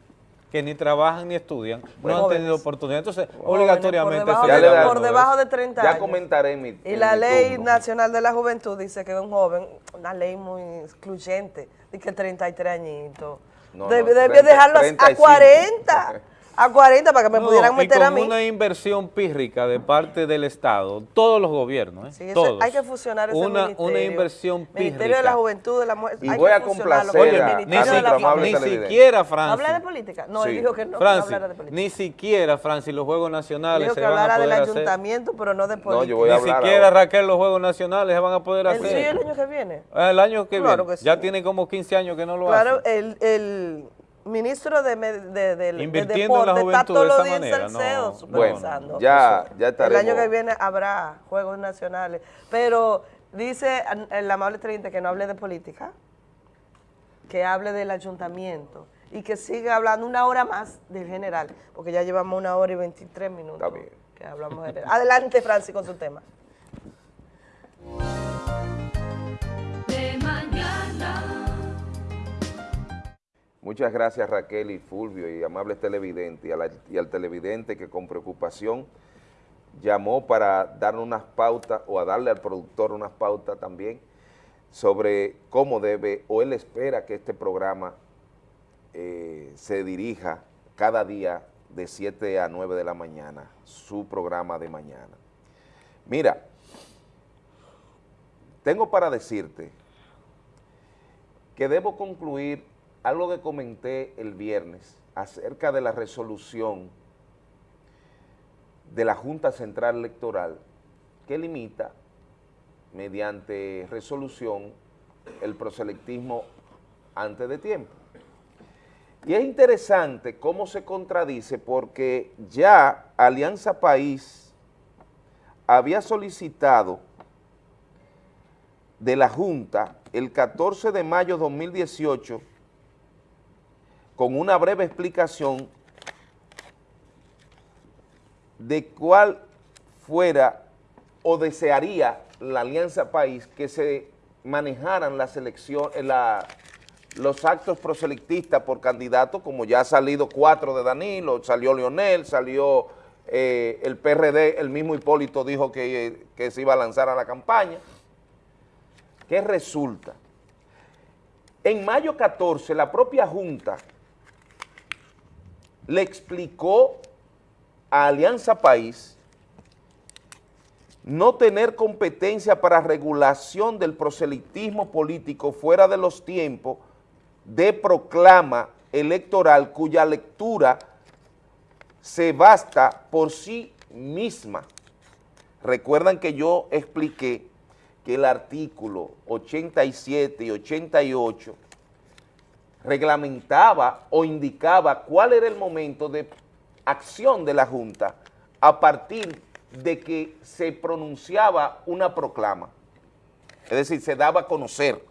que ni trabajan ni estudian, no han Jóvenes. tenido oportunidad. Entonces, Jóvenes, obligatoriamente por debajo se de- por debajo de 30 Ya años. comentaré mi Y la mi ley turno. nacional de la juventud dice que un joven, una ley muy excluyente, dice que 33 añitos. No, Debe, no, debe 30, dejarlo a 35. 40, a 40 para que me No, pudieran y meter con a mí. una inversión pírrica de parte del Estado, todos los gobiernos, ¿eh? Sí, eso- todos. hay que fusionar ese una, ministerio. Una inversión pírrica. Ministerio de la Juventud, de la Mujer. Y hay voy que a complacer con el a- Ministerio ni, de si- la amable ni siquiera, ¿No Francis. habla de política? No, él Sí. dijo que no, no Francis, hablara de política. ni siquiera, Francis, los Juegos Nacionales Dijo se que van a hablara poder del hacer. ayuntamiento, pero no de política. yo voy a Ni siquiera, ahora. Raquel, los Juegos Nacionales se van a poder El- hacer. sí, el año que viene. Ah, El año que Claro viene. que Ya sí. tiene como 15 años que no lo Claro, hace. el, el ministro de, de, de- de Invirtiendo en la deporte está todos de los esa días en manera, Salcedo no. supervisando. Bueno, ya, ya El estaremos. año que viene habrá Juegos Nacionales. Pero dice el amable 30 que no hable de política, que hable del ayuntamiento y que siga hablando una hora más del general, porque ya llevamos una hora y 23 minutos Está bien. que hablamos de general. Adelante, Francis, con su tema. Muchas gracias Raquel y Fulvio y amables televidentes y, al televidente que con preocupación llamó para darnos unas pautas o a darle al productor unas pautas también sobre cómo debe o él espera que este programa eh, se dirija cada día de 7 a 9 de la mañana, su programa de mañana. Mira, tengo para decirte que debo concluir algo que comenté el viernes acerca de la resolución de la Junta Central Electoral que limita mediante resolución el proselectismo antes de tiempo. Y es interesante cómo se contradice porque ya Alianza País había solicitado de la Junta el 14 de mayo de 2018 con una breve explicación de cuál fuera o desearía la Alianza País que se manejaran las elecciones, la, los actos proselectistas por candidato, como ya ha salido cuatro de Danilo, salió Leonel, salió eh, el PRD, el mismo Hipólito dijo que, que se iba a lanzar a la campaña. ¿Qué resulta? En mayo 14, la propia Junta le explicó a Alianza País no tener competencia para regulación del proselitismo político fuera de los tiempos de proclama electoral cuya lectura se basta por sí misma. Recuerdan que yo expliqué que el artículo 87 y 88 reglamentaba o indicaba cuál era el momento de acción de la Junta a partir de que se pronunciaba una proclama. Es decir, se daba a conocer.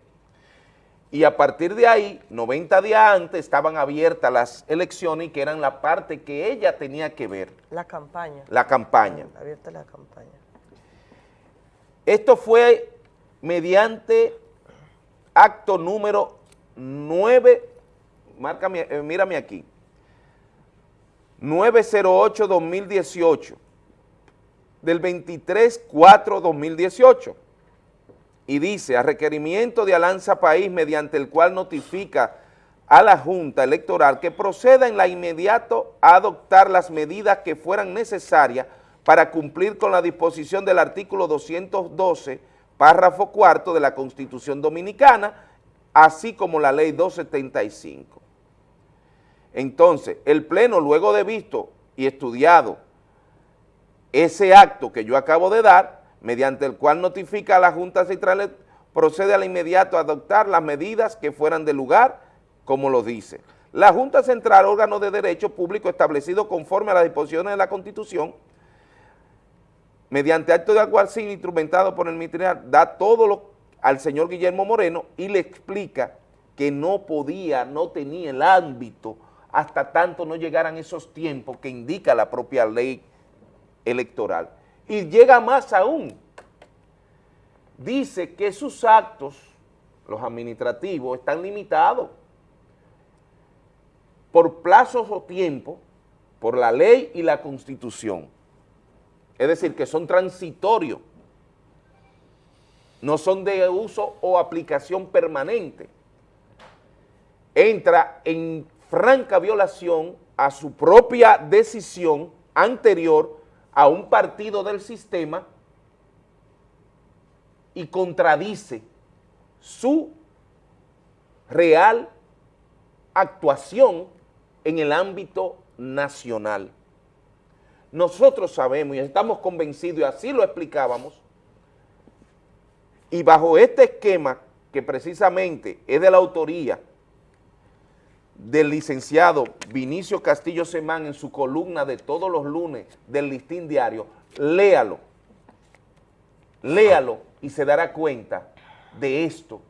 Y a partir de ahí, 90 días antes, estaban abiertas las elecciones y que eran la parte que ella tenía que ver, La campaña. la campaña. Abierta la campaña. Esto fue mediante acto número 9, márcame, eh, mírame aquí, 908-2018, del 23-4-2018, y dice, a requerimiento de Alanza País, mediante el cual notifica a la Junta Electoral que proceda en la inmediato a adoptar las medidas que fueran necesarias para cumplir con la disposición del artículo 212, párrafo cuarto de la Constitución Dominicana, así como la Ley 275. Entonces, el Pleno, luego de visto y estudiado ese acto que yo acabo de dar, mediante el cual notifica a la Junta Central, procede al inmediato a adoptar las medidas que fueran de lugar, como lo dice. La Junta Central, órgano de derecho público establecido conforme a las disposiciones de la Constitución, mediante acto de alguacil instrumentado por el ministerial, da todo lo al señor Guillermo Moreno y le explica que no podía, no tenía el ámbito hasta tanto no llegaran esos tiempos que indica la propia ley electoral. Y llega más aún, dice que sus actos, los administrativos, están limitados por plazos o tiempo, por la ley y la constitución. Es decir, que son transitorios, no son de uso o aplicación permanente. Entra en franca violación a su propia decisión anterior a un partido del sistema y contradice su real actuación en el ámbito nacional. Nosotros sabemos y estamos convencidos, y así lo explicábamos, y bajo este esquema que precisamente es de la autoría del licenciado Vinicio Castillo Semán en su columna de todos los lunes del Listín Diario, léalo, léalo y se dará cuenta de esto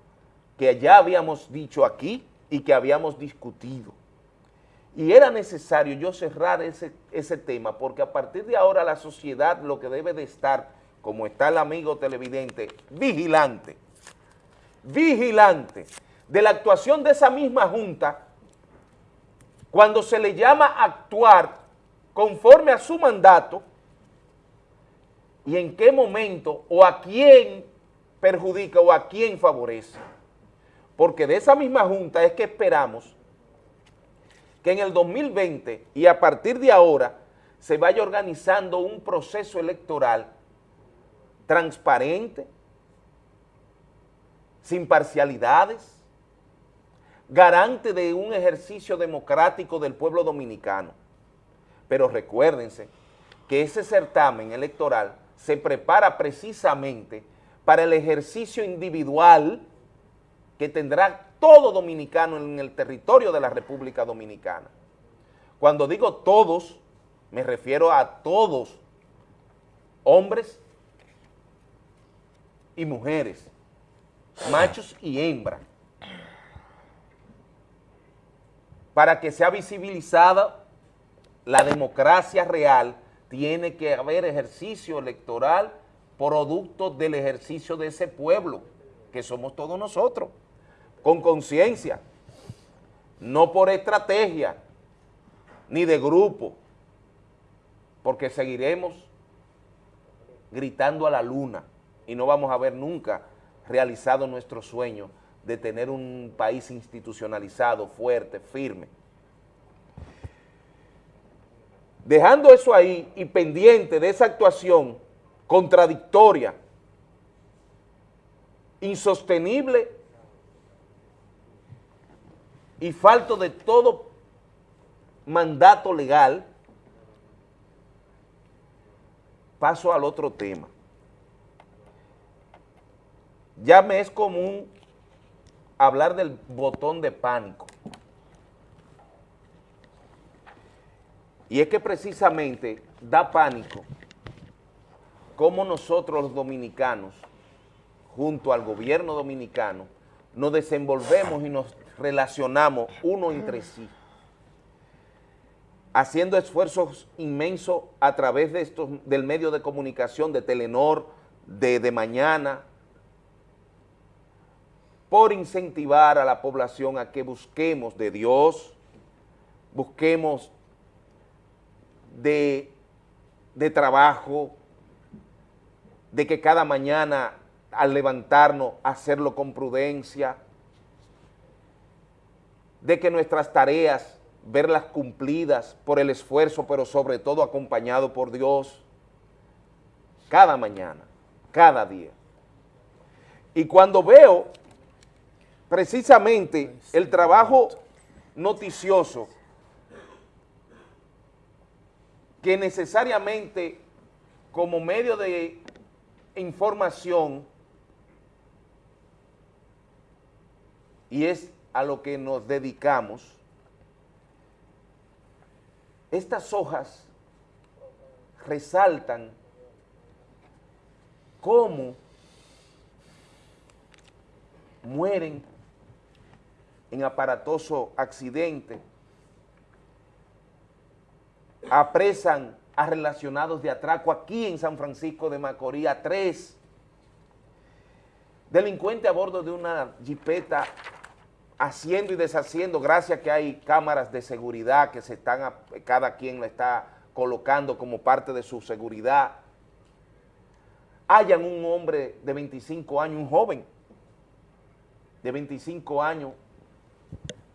que ya habíamos dicho aquí y que habíamos discutido. Y era necesario yo cerrar ese, ese tema porque a partir de ahora la sociedad lo que debe de estar, como está el amigo televidente, vigilante, vigilante de la actuación de esa misma junta cuando se le llama a actuar conforme a su mandato y en qué momento o a quién perjudica o a quién favorece. Porque de esa misma junta es que esperamos que en el 2020 y a partir de ahora se vaya organizando un proceso electoral transparente, sin parcialidades, garante de un ejercicio democrático del pueblo dominicano. Pero recuérdense que ese certamen electoral se prepara precisamente para el ejercicio individual que tendrá todo dominicano en el territorio de la República Dominicana. Cuando digo todos, me refiero a todos, hombres y mujeres, machos y hembras, para que sea visibilizada la democracia real, tiene que haber ejercicio electoral producto del ejercicio de ese pueblo, que somos todos nosotros, con conciencia, no por estrategia, ni de grupo, porque seguiremos gritando a la luna y no vamos a ver nunca realizado nuestro sueño de tener un país institucionalizado, fuerte, firme. Dejando eso ahí y pendiente de esa actuación contradictoria, insostenible y falto de todo mandato legal, paso al otro tema. Ya me es común hablar del botón de pánico. Y es que precisamente da pánico cómo nosotros los dominicanos, junto al gobierno dominicano, nos desenvolvemos y nos relacionamos uno entre sí, haciendo esfuerzos inmensos a través de estos, del medio de comunicación, de Telenor, de, de Mañana, por incentivar a la población a que busquemos de Dios, busquemos de, trabajo, de que cada mañana al levantarnos hacerlo con prudencia, de que nuestras tareas verlas cumplidas por el esfuerzo, pero sobre todo acompañado por Dios, cada mañana, cada día. Y cuando veo precisamente el trabajo noticioso que necesariamente como medio de información y es a lo que nos dedicamos, estas hojas resaltan cómo mueren en aparatoso accidente, apresan a relacionados de atraco aquí en San Francisco de Macorís, tres delincuentes a bordo de una jipeta haciendo y deshaciendo, gracias que hay cámaras de seguridad que se están, cada quien la está colocando como parte de su seguridad, hayan un hombre de 25 años, un joven de 25 años,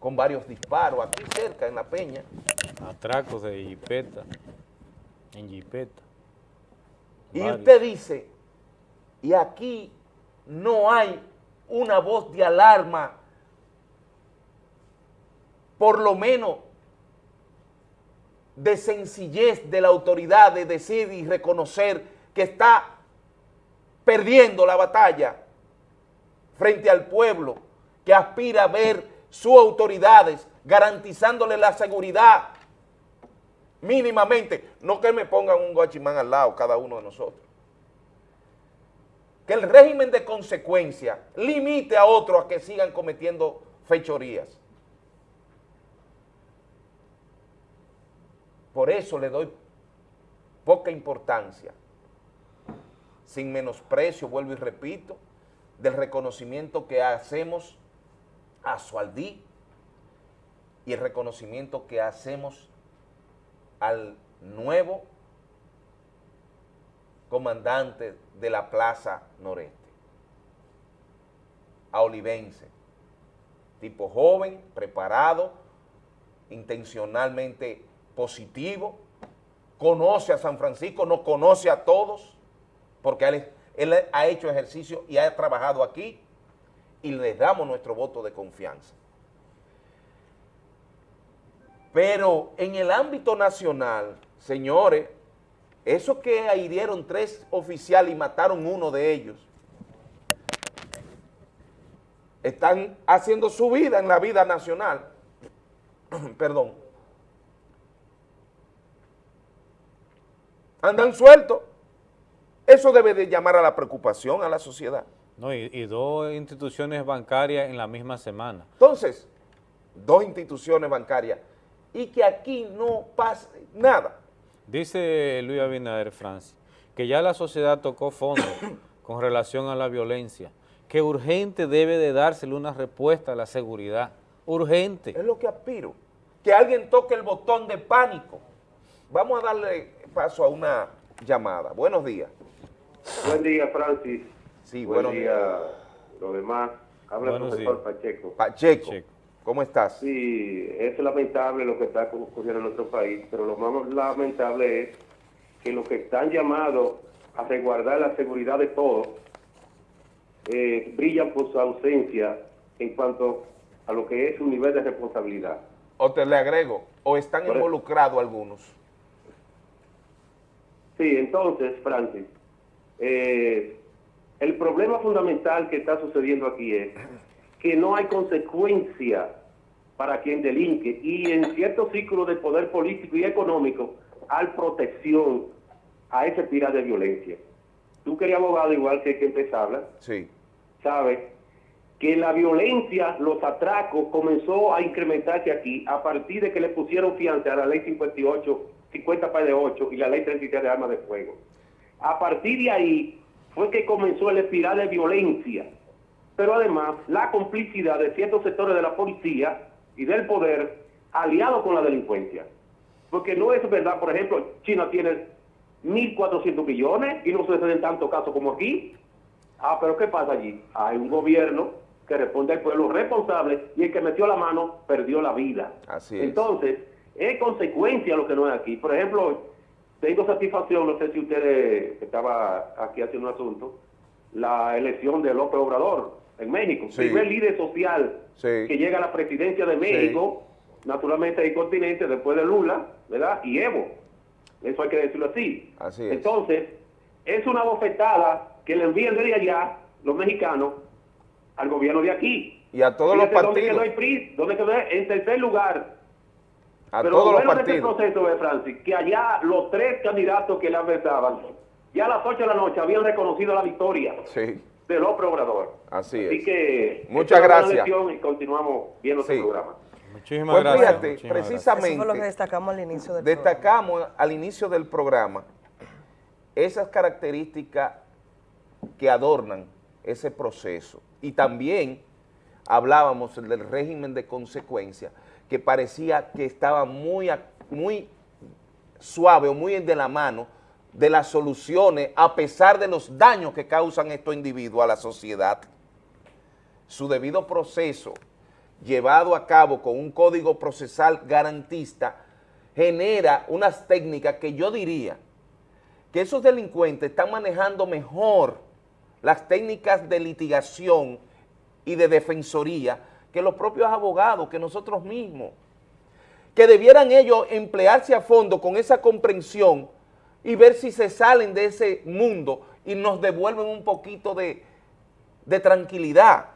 con varios disparos, aquí cerca, en La Peña. Atracos de jipeta, en jipeta. Y Varios. usted dice, y aquí no hay una voz de alarma, por lo menos de sencillez de la autoridad de decir y reconocer que está perdiendo la batalla frente al pueblo que aspira a ver sus autoridades garantizándole la seguridad mínimamente, no que me pongan un guachimán al lado cada uno de nosotros. Que el régimen de consecuencia limite a otros a que sigan cometiendo fechorías. Por eso le doy poca importancia, sin menosprecio, vuelvo y repito, del reconocimiento que hacemos a Sualdí y el reconocimiento que hacemos al nuevo comandante de la Plaza Noreste, a Olivense, tipo joven, preparado, intencionalmente positivo, conoce a San Francisco, no conoce a todos, porque él, él ha hecho ejercicio y ha trabajado aquí y le damos nuestro voto de confianza. Pero en el ámbito nacional, señores, eso que hirieron tres oficiales y mataron uno de ellos, están haciendo su vida en la vida nacional. Perdón. Andan sueltos. Eso debe de llamar a la preocupación a la sociedad. No, y, y dos instituciones bancarias en la misma semana. Entonces, dos instituciones bancarias y que aquí no pase nada. Dice Luis Abinader, Francis, que ya la sociedad tocó fondo con relación a la violencia, que urgente debe de dársele una respuesta a la seguridad, urgente. Es lo que aspiro, que alguien toque el botón de pánico. Vamos a darle paso a una llamada. Buenos días. Buen día, Francis. Sí, Buen buenos día, días. lo demás. Habla el Buenos profesor. Pacheco. Pacheco, ¿cómo estás? Sí, es lamentable lo que está ocurriendo en nuestro país, pero lo más lamentable es que los que están llamados a resguardar la seguridad de todos eh, brillan por su ausencia en cuanto a lo que es su nivel de responsabilidad. O te le agrego, o están involucrados algunos. Sí, entonces, Francis, eh, el problema fundamental que está sucediendo aquí es que no hay consecuencia para quien delinque y en ciertos círculos de poder político y económico hay protección a ese tirar de violencia. Tú que eres abogado igual que quien te habla, Sí. sabes que la violencia, los atracos comenzó a incrementarse aquí a partir de que le pusieron fianza a la ley 58, 50 para de 8 y la ley 33 de armas de fuego. A partir de ahí fue que comenzó el espiral de violencia pero además la complicidad de ciertos sectores de la policía y del poder aliados con la delincuencia. Porque no es verdad, por ejemplo, China tiene 1.400 millones y no se en tanto caso como aquí. Ah, pero ¿qué pasa allí? Hay un gobierno que responde al pueblo responsable y el que metió la mano perdió la vida. Así es. Entonces, es consecuencia lo que no es aquí. Por ejemplo, tengo satisfacción, no sé si ustedes, estaba aquí haciendo un asunto, la elección de López Obrador en México. Sí. Primer líder social Sí. que llega a la presidencia de México, naturalmente hay continente después de Lula, ¿verdad? Y Evo. Eso hay que decirlo así. Así es. Entonces, es una bofetada que le envían desde allá los mexicanos al gobierno de aquí. Y a todos los Fíjate ¿Dónde partidos. quedó el PRI? ¿Dónde quedó? En tercer lugar. A Pero todos lo los bueno de este partidos. proceso, de Francis, que allá los tres candidatos que le adversaban, ya a las 8 de la noche habían reconocido la victoria Sí, de López Obrador. así Así es. que Muchas gracias. lección Y continuamos viendo Sí. este programa. Muchísimas Pues gracias. fíjate, muchísimas gracias. precisamente... Eso fue lo que destacamos al inicio del Destacamos al inicio del programa esas características que adornan ese proceso. Y también hablábamos del régimen de consecuencia, que parecía que estaba muy, muy suave o muy de la mano de las soluciones a pesar de los daños que causan estos individuos a la sociedad. Su debido proceso llevado a cabo con un código procesal garantista genera unas técnicas que yo diría que esos delincuentes están manejando mejor las técnicas de litigación y de defensoría que los propios abogados, que nosotros mismos, que debieran ellos emplearse a fondo con esa comprensión y ver si se salen de ese mundo y nos devuelven un poquito de, de tranquilidad.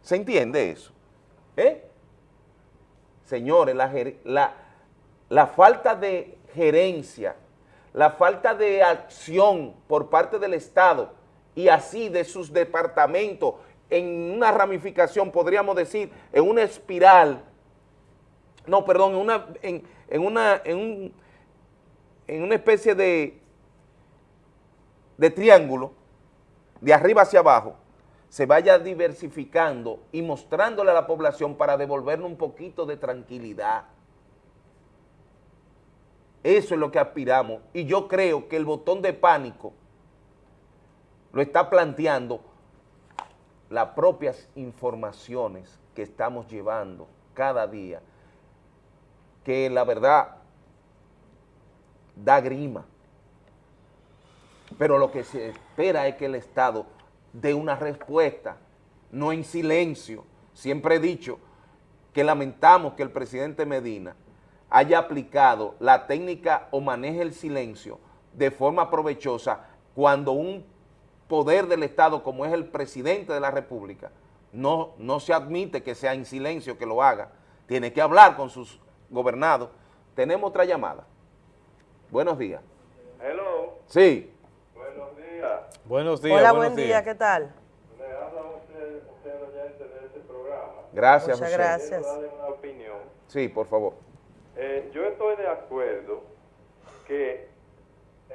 ¿Se entiende eso? ¿Eh? Señores, la, la- la falta de gerencia, la falta de acción por parte del Estado y así de sus departamentos en una ramificación, podríamos decir, en una espiral, no, perdón, en una, en, una, en, un- en una especie de, de triángulo, de arriba hacia abajo, se vaya diversificando y mostrándole a la población para devolverle un poquito de tranquilidad. Eso es lo que aspiramos y yo creo que el botón de pánico lo está planteando las propias informaciones que estamos llevando cada día, que la verdad da grima. Pero lo que se espera es que el Estado dé una respuesta, no en silencio. Siempre he dicho que lamentamos que el presidente Medina haya aplicado la técnica o maneje el silencio de forma provechosa cuando un poder del Estado como es el presidente de la República no, no se admite que sea en silencio que lo haga, tiene que hablar con sus gobernados. Tenemos otra llamada. Buenos días. Hello. Sí. Buenos días. Buenos días. Hola, buenos buen día, días. ¿qué tal? Me habla usted, usted oyente de este programa. Gracias, Muchas José. gracias. Quiero darle una opinión. Sí, por favor. Eh, yo estoy de acuerdo que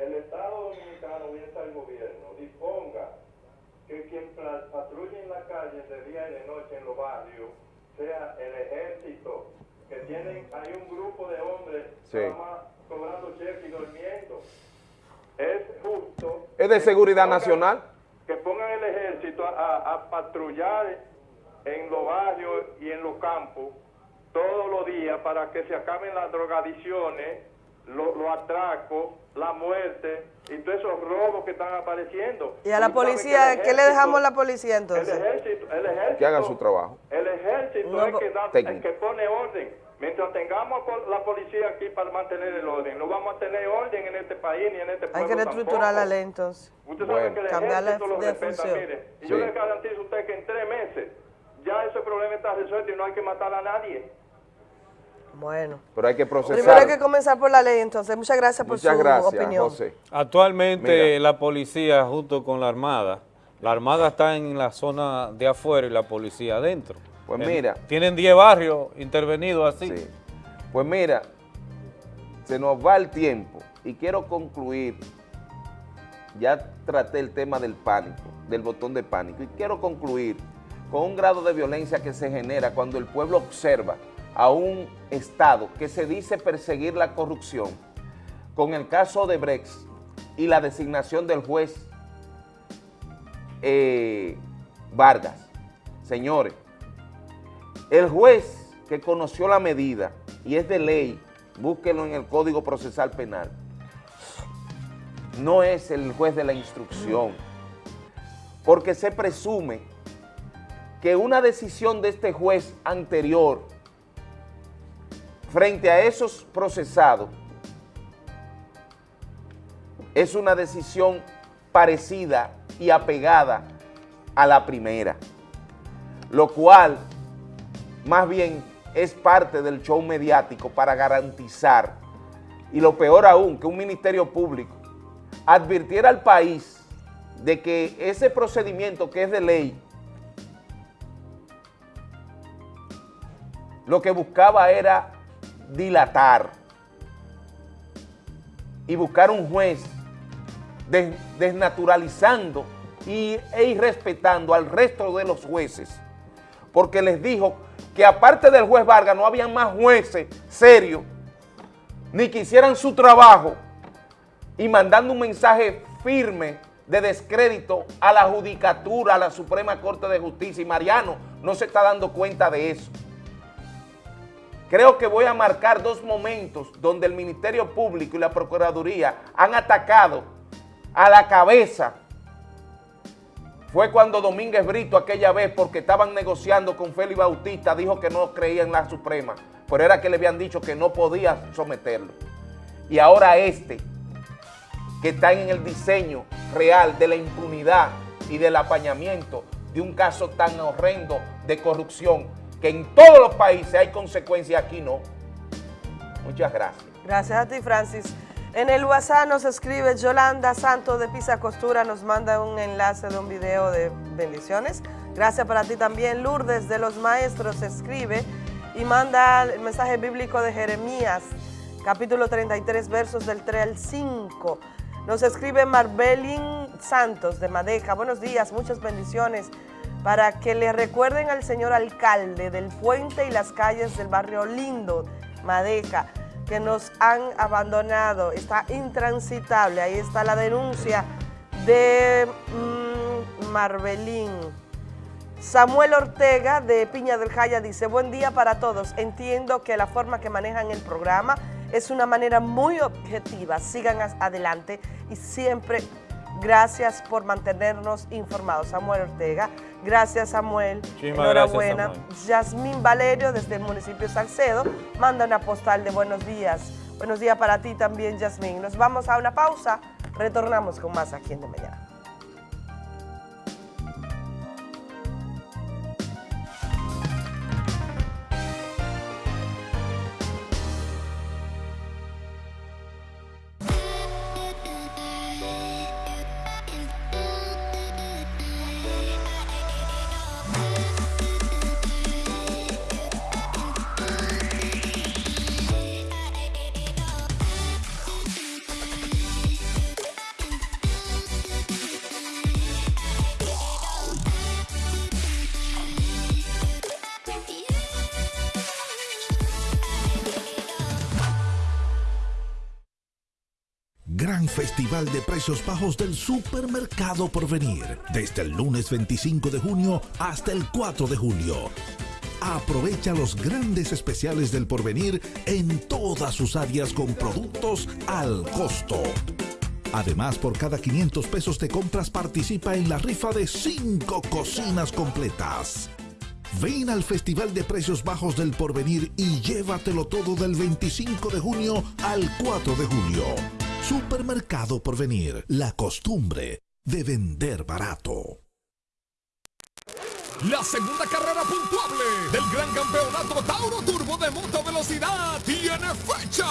el Estado Dominicano, bien sea el gobierno, disponga que quien patrulle en la calle de día y de noche en los barrios sea el ejército, que tienen, hay un grupo de hombres Sí. más cobrando cheques y durmiendo. Es justo ¿Es de que seguridad pongan- nacional? que pongan el ejército a, a- a patrullar en los barrios y en los campos todos los días para que se acaben las drogadicciones, lo- los atracos, la muerte y todos esos robos que están apareciendo. ¿Y a la policía, que el qué le dejamos a la ejército- policía El entonces? ejército, el ejército, Que hagan su trabajo. el ejército No, es que da- técnico. el que pone orden. Mientras tengamos la policía aquí para mantener el orden, no vamos a tener orden en este país ni en este Hay pueblo que reestructurar la ley entonces. Usted sabe que el Cambiar la ejército lo de respeta, función. mire. Y Sí. yo le garantizo a usted que en tres meses ya ese problema está resuelto y no hay que matar a nadie. Bueno. Pero hay que Primero hay procesar. que comenzar por la ley entonces. Muchas gracias por Muchas su gracias, opinión. José. Actualmente Mira. la policía junto con la Armada, la Armada está en la zona de afuera y la policía adentro. Pues En- mira. Tienen 10 barrios intervenidos así. Sí. Pues mira, se nos va el tiempo y quiero concluir. Ya traté el tema del pánico, del botón de pánico, y quiero concluir con un grado de violencia que se genera cuando el pueblo observa a un Estado que se dice perseguir la corrupción, con el caso de Brex y la designación del juez eh, Vargas. Señores, el juez que conoció la medida y es de ley, búsquenlo en el Código Procesal Penal, no es el juez de la instrucción, porque se presume que una decisión de este juez anterior frente a esos procesados es una decisión parecida y apegada a la primera, lo cual más bien es parte del show mediático para garantizar, y lo peor aún, que un ministerio público advirtiera al país de que ese procedimiento que es de ley, lo que buscaba era dilatar y buscar un juez des- desnaturalizando y, e irrespetando al resto de los jueces, porque les dijo que aparte del juez Vargas no había más jueces serios, ni que hicieran su trabajo, y mandando un mensaje firme de descrédito a la judicatura, a la Suprema Corte de Justicia, y Mariano no se está dando cuenta de eso. Creo que voy a marcar dos momentos donde el Ministerio Público y la Procuraduría han atacado a la cabeza. Fue cuando Domínguez Brito aquella vez, porque estaban negociando con Félix Bautista, dijo que no creía en la Suprema, pero era que le habían dicho que no podía someterlo. Y ahora este, que está en el diseño real de la impunidad y del apañamiento de un caso tan horrendo de corrupción, que en todos los países hay consecuencias, aquí no. Muchas gracias. Gracias a ti, Francis. En el WhatsApp nos escribe Yolanda Santos de Pisa Costura, nos manda un enlace de un video de bendiciones. Gracias para ti también. Lourdes de los Maestros escribe y manda el mensaje bíblico de Jeremías, capítulo 33, versos del 3 al 5. Nos escribe Marbelin Santos de Madeja. Buenos días, muchas bendiciones para que le recuerden al señor alcalde del puente y las calles del barrio Lindo, Madeja, que nos han abandonado. Está intransitable. Ahí está la denuncia de mm, Marbelín. Samuel Ortega de Piña del Jaya dice, buen día para todos. Entiendo que la forma que manejan el programa es una manera muy objetiva. Sigan adelante y siempre gracias por mantenernos informados. Samuel Ortega, gracias Samuel. Muchísimas gracias, Enhorabuena. Yasmín Valerio desde el municipio de Salcedo manda una postal de buenos días. Buenos días para ti también, Yasmín. Nos vamos a una pausa. Retornamos con más aquí en De Mañana. Festival de Precios Bajos del Supermercado Porvenir. Desde el lunes 25 de junio hasta el 4 de julio. Aprovecha los grandes especiales del Porvenir en todas sus áreas con productos al costo. Además, por cada 500 pesos de compras participa en la rifa de 5 cocinas completas. Ven al Festival de Precios Bajos del Porvenir y llévatelo todo del 25 de junio al 4 de julio. Supermercado Porvenir, la costumbre de vender barato. La segunda carrera puntuable del Gran Campeonato Tauro Turbo de Moto Velocidad tiene fecha.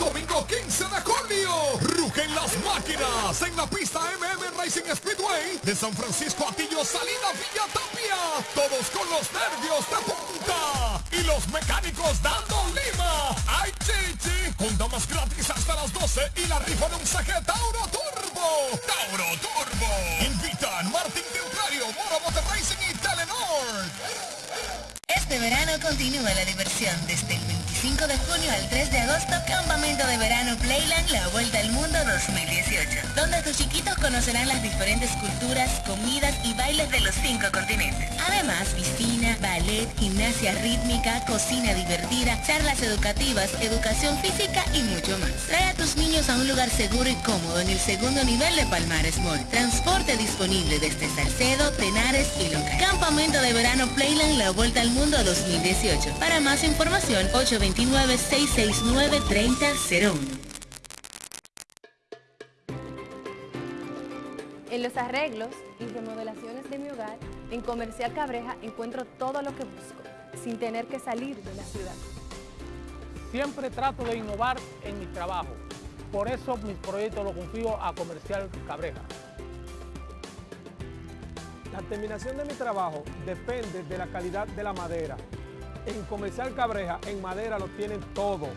Domingo 15 de julio. Rugen las máquinas en la pista MM Racing Speedway de San Francisco Atillo Salida Villa Tapia. Todos con los nervios de punta y los mecánicos dando lima. ¡Ay, chichi! Con damas gratis hasta las 12 y la rifa de un saque Tauro Turbo. Tauro Turbo. Invitan Martín Templario, Moro Motor Racing y este verano continúa la diversión desde el 25 de junio al 3 de agosto, Campamento de Verano Playland La Vuelta al Mundo 2018, donde tus chiquitos conocerán las diferentes culturas, comidas y bailes de los cinco continentes. Además, piscina, ballet, gimnasia rítmica, cocina divertida, charlas educativas, educación física y mucho más. Trae a tus niños a un lugar seguro y cómodo en el segundo nivel de Palmares Mall. Transporte disponible desde Salcedo, Tenares y Loca. Campamento de Verano Playland La Vuelta al Mundo 2018. Para más información, 829-669-3001. En los arreglos y remodelaciones de mi hogar, en Comercial Cabreja encuentro todo lo que busco, sin tener que salir de la ciudad. Siempre trato de innovar en mi trabajo. Por eso mi proyecto lo confío a Comercial Cabreja. La terminación de mi trabajo depende de la calidad de la madera. En Comercial Cabreja, en madera lo tienen todo.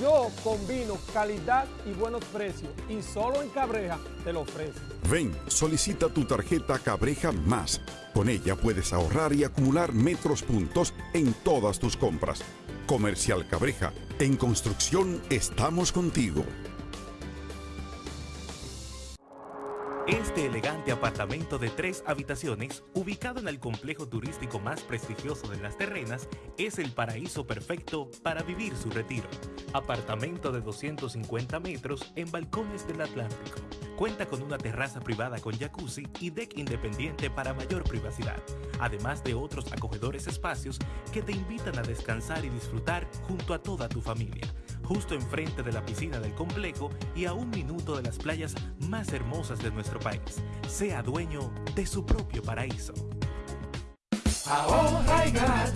Yo combino calidad y buenos precios y solo en Cabreja te lo ofrezco. Ven, solicita tu tarjeta Cabreja Más. Con ella puedes ahorrar y acumular metros puntos en todas tus compras. Comercial Cabreja, en construcción estamos contigo. Este elegante apartamento de tres habitaciones, ubicado en el complejo turístico más prestigioso de las terrenas, es el paraíso perfecto para vivir su retiro. Apartamento de 250 metros en balcones del Atlántico. Cuenta con una terraza privada con jacuzzi y deck independiente para mayor privacidad, además de otros acogedores espacios que te invitan a descansar y disfrutar junto a toda tu familia justo enfrente de la piscina del complejo y a un minuto de las playas más hermosas de nuestro país. Sea dueño de su propio paraíso. Ahorra y gana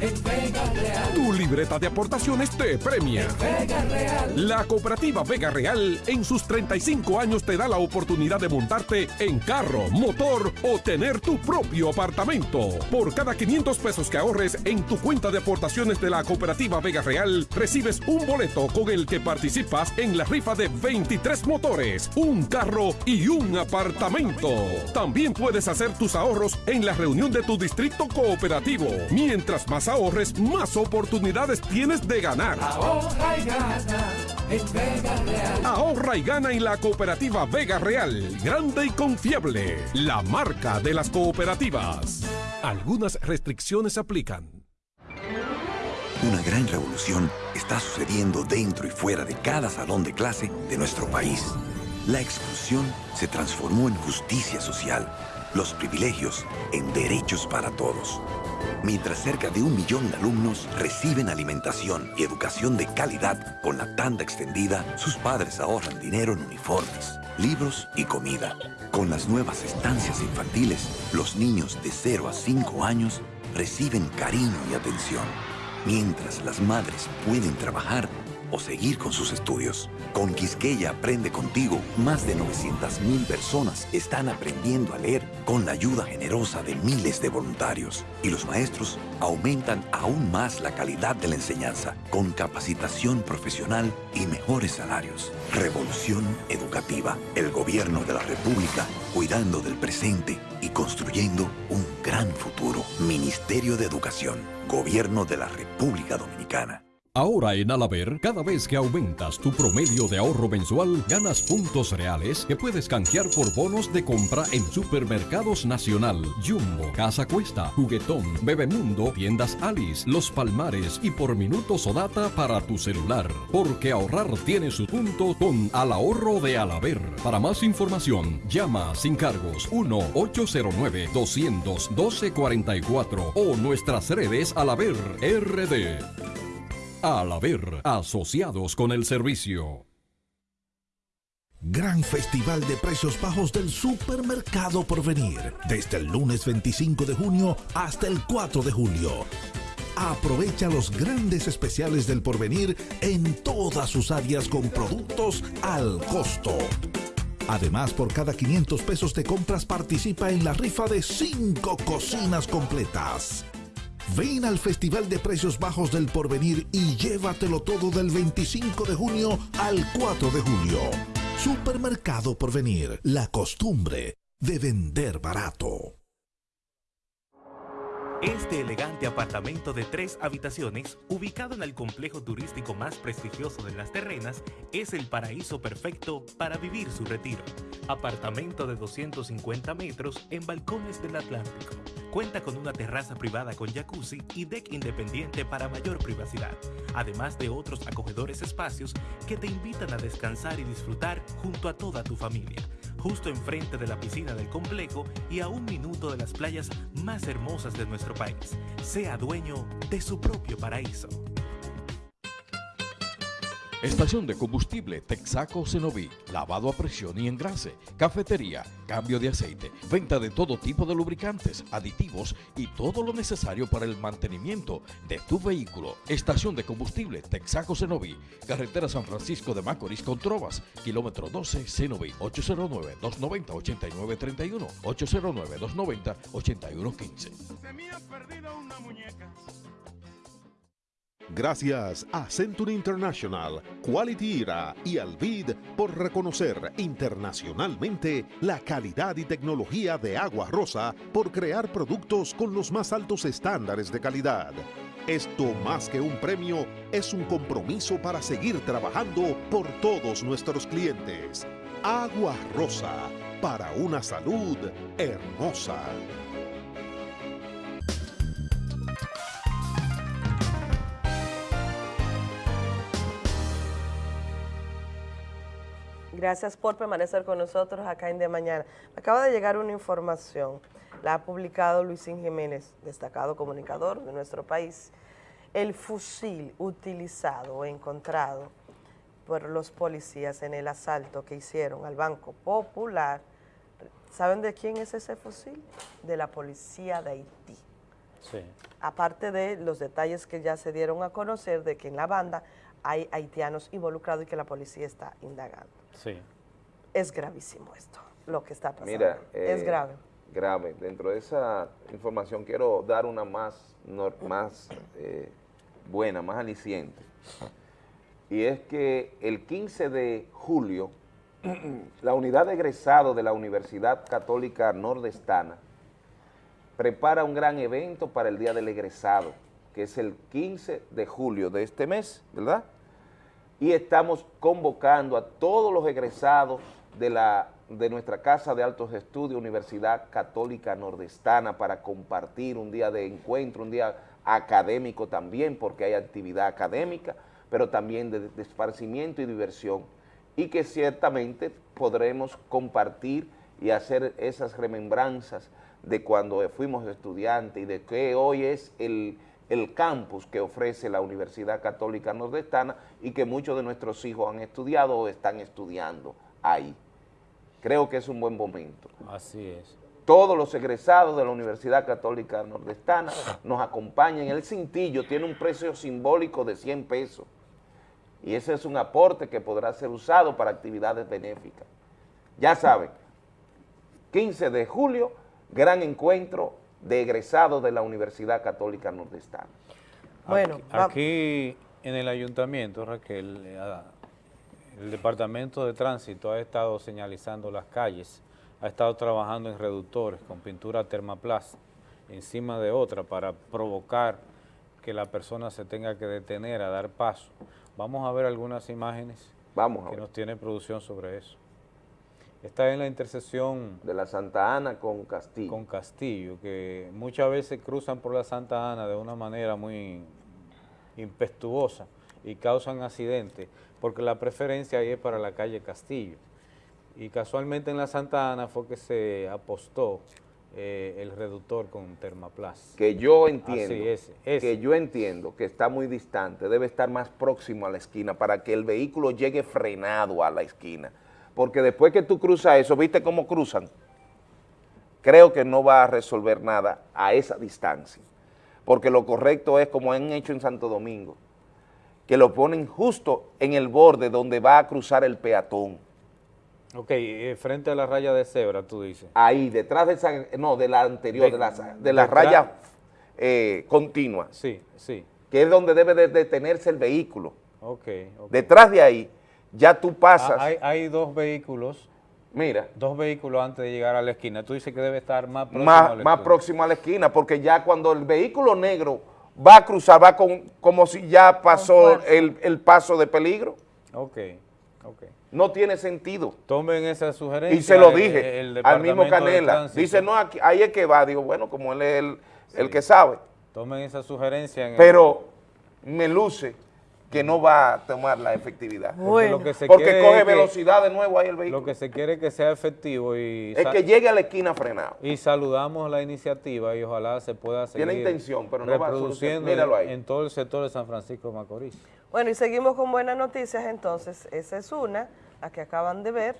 en Vega Real. Tu libreta de aportaciones te premia. Vega Real. La cooperativa Vega Real en sus 35 años te da la oportunidad de montarte en carro, motor o tener tu propio apartamento. Por cada 500 pesos que ahorres en tu cuenta de aportaciones de la cooperativa Vega Real, recibes un boleto con el que participas en la rifa de 23 motores, un carro y un apartamento. También puedes hacer tus ahorros en la reunión de tu distrito cooperativo. Mientras más ahorres, más oportunidades tienes de ganar. Ahorra y gana en Vega Real. Ahorra y gana en la cooperativa Vega Real. Grande y confiable. La marca de las cooperativas. Algunas restricciones aplican. Una gran revolución está sucediendo dentro y fuera de cada salón de clase de nuestro país. La exclusión se transformó en justicia social, los privilegios en derechos para todos. Mientras cerca de un millón de alumnos reciben alimentación y educación de calidad con la tanda extendida, sus padres ahorran dinero en uniformes, libros y comida. Con las nuevas estancias infantiles, los niños de 0 a 5 años reciben cariño y atención mientras las madres pueden trabajar o seguir con sus estudios. Con Quisqueya Aprende Contigo, más de 900.000 personas están aprendiendo a leer con la ayuda generosa de miles de voluntarios. Y los maestros aumentan aún más la calidad de la enseñanza con capacitación profesional y mejores salarios. Revolución educativa. El gobierno de la República cuidando del presente y construyendo un gran futuro. Ministerio de Educación. Gobierno de la República Dominicana. Ahora en Alaber, cada vez que aumentas tu promedio de ahorro mensual, ganas puntos reales que puedes canjear por bonos de compra en Supermercados Nacional, Jumbo, Casa Cuesta, Juguetón, Bebemundo, Tiendas Alice, Los Palmares y por minutos o data para tu celular. Porque ahorrar tiene su punto con Al Ahorro de Alaber. Para más información, llama sin cargos 1-809-200-1244 o nuestras redes Alaber RD. Al haber asociados con el servicio. Gran Festival de Precios Bajos del Supermercado Porvenir. Desde el lunes 25 de junio hasta el 4 de julio. Aprovecha los grandes especiales del Porvenir en todas sus áreas con productos al costo. Además, por cada 500 pesos de compras participa en la rifa de 5 cocinas completas. Ven al Festival de Precios Bajos del Porvenir y llévatelo todo del 25 de junio al 4 de julio. Supermercado Porvenir, la costumbre de vender barato. Este elegante apartamento de tres habitaciones, ubicado en el complejo turístico más prestigioso de Las Terrenas, es el paraíso perfecto para vivir su retiro. Apartamento de 250 metros en balcones del Atlántico. Cuenta con una terraza privada con jacuzzi y deck independiente para mayor privacidad, además de otros acogedores espacios que te invitan a descansar y disfrutar junto a toda tu familia justo enfrente de la piscina del complejo y a un minuto de las playas más hermosas de nuestro país. Sea dueño de su propio paraíso. Estación de combustible Texaco Cenoví, lavado a presión y engrase, cafetería, cambio de aceite, venta de todo tipo de lubricantes, aditivos y todo lo necesario para el mantenimiento de tu vehículo. Estación de combustible Texaco Cenoví, carretera San Francisco de Macorís con Trovas, kilómetro 12 Cenoví, 809-290-8931, 809-290-8115. Se me ha perdido una muñeca. Gracias a Century International, Quality Era y Alvid por reconocer internacionalmente la calidad y tecnología de Agua Rosa por crear productos con los más altos estándares de calidad. Esto más que un premio es un compromiso para seguir trabajando por todos nuestros clientes. Agua Rosa, para una salud hermosa. Gracias por permanecer con nosotros acá en De Mañana. Me acaba de llegar una información, la ha publicado Luisín Jiménez, destacado comunicador de nuestro país. El fusil utilizado o encontrado por los policías en el asalto que hicieron al Banco Popular, ¿saben de quién es ese fusil? De la policía de Haití. Sí. Aparte de los detalles que ya se dieron a conocer de que en la banda hay haitianos involucrados y que la policía está indagando. Sí. Es gravísimo esto, lo que está pasando. Mira, es eh, grave. Grave. Dentro de esa información quiero dar una más, más eh, buena, más aliciente. Y es que el 15 de julio, la unidad de egresado de la Universidad Católica Nordestana prepara un gran evento para el Día del Egresado, que es el 15 de julio de este mes, ¿verdad? Y estamos convocando a todos los egresados de, la, de nuestra Casa de Altos Estudios, Universidad Católica Nordestana, para compartir un día de encuentro, un día académico también, porque hay actividad académica, pero también de, de esparcimiento y diversión, y que ciertamente podremos compartir y hacer esas remembranzas de cuando fuimos estudiantes y de que hoy es el, el campus que ofrece la Universidad Católica Nordestana y que muchos de nuestros hijos han estudiado o están estudiando ahí. Creo que es un buen momento. Así es. Todos los egresados de la Universidad Católica Nordestana nos acompañan. El cintillo tiene un precio simbólico de 100 pesos y ese es un aporte que podrá ser usado para actividades benéficas. Ya saben, 15 de julio, gran encuentro de egresados de la Universidad Católica Nordestana. Bueno, Aquí en el ayuntamiento, Raquel, eh, el departamento de tránsito ha estado señalizando las calles, ha estado trabajando en reductores con pintura termaplast encima de otra para provocar que la persona se tenga que detener a dar paso. Vamos a ver algunas imágenes Vamos a que ver. nos tiene producción sobre eso. Está en la intersección de la Santa Ana con Castillo. Con Castillo, que muchas veces cruzan por la Santa Ana de una manera muy impetuosa y causan accidentes, porque la preferencia ahí es para la calle Castillo. Y casualmente en la Santa Ana fue que se apostó eh, el reductor con Termaplast. que yo entiendo, Así es, ese. que yo entiendo que está muy distante, debe estar más próximo a la esquina para que el vehículo llegue frenado a la esquina. Porque después que tú cruzas eso, ¿viste cómo cruzan? Creo que no va a resolver nada a esa distancia. Porque lo correcto es como han hecho en Santo Domingo, que lo ponen justo en el borde donde va a cruzar el peatón. Ok, eh, frente a la raya de cebra, tú dices. Ahí, detrás de esa, no, de la anterior, De- de, la, de la raya eh, continua. Sí, sí. Que es donde debe de detenerse el vehículo. Ok, ok. Detrás de ahí, ya tú pasas. Hay, hay dos vehículos Mira. Dos vehículos antes de llegar a la esquina. Tú dices que debe estar más próximo más, al más estudio. próximo a la esquina, porque ya cuando el vehículo negro va a cruzar, va con, como si ya pasó el, el paso de peligro. Ok, ok. No tiene sentido. Tomen esa sugerencia. Y se lo el- dije el al mismo Canela. Dice, no, aquí- ahí es que va. Digo, bueno, como él es el, el que sabe. Tomen esa sugerencia. En el- Pero me luce que no va a tomar la efectividad. Porque lo que se Porque quiere coge es que- velocidad de nuevo ahí el vehículo. Lo que se quiere es que sea efectivo y... Es que llegue a la esquina frenado. Y saludamos la iniciativa y ojalá se pueda seguir Tiene intención, pero no va a ahí. en todo el sector de San Francisco de Macorís. Bueno, y seguimos con buenas noticias entonces. Esa es una, la que acaban de ver.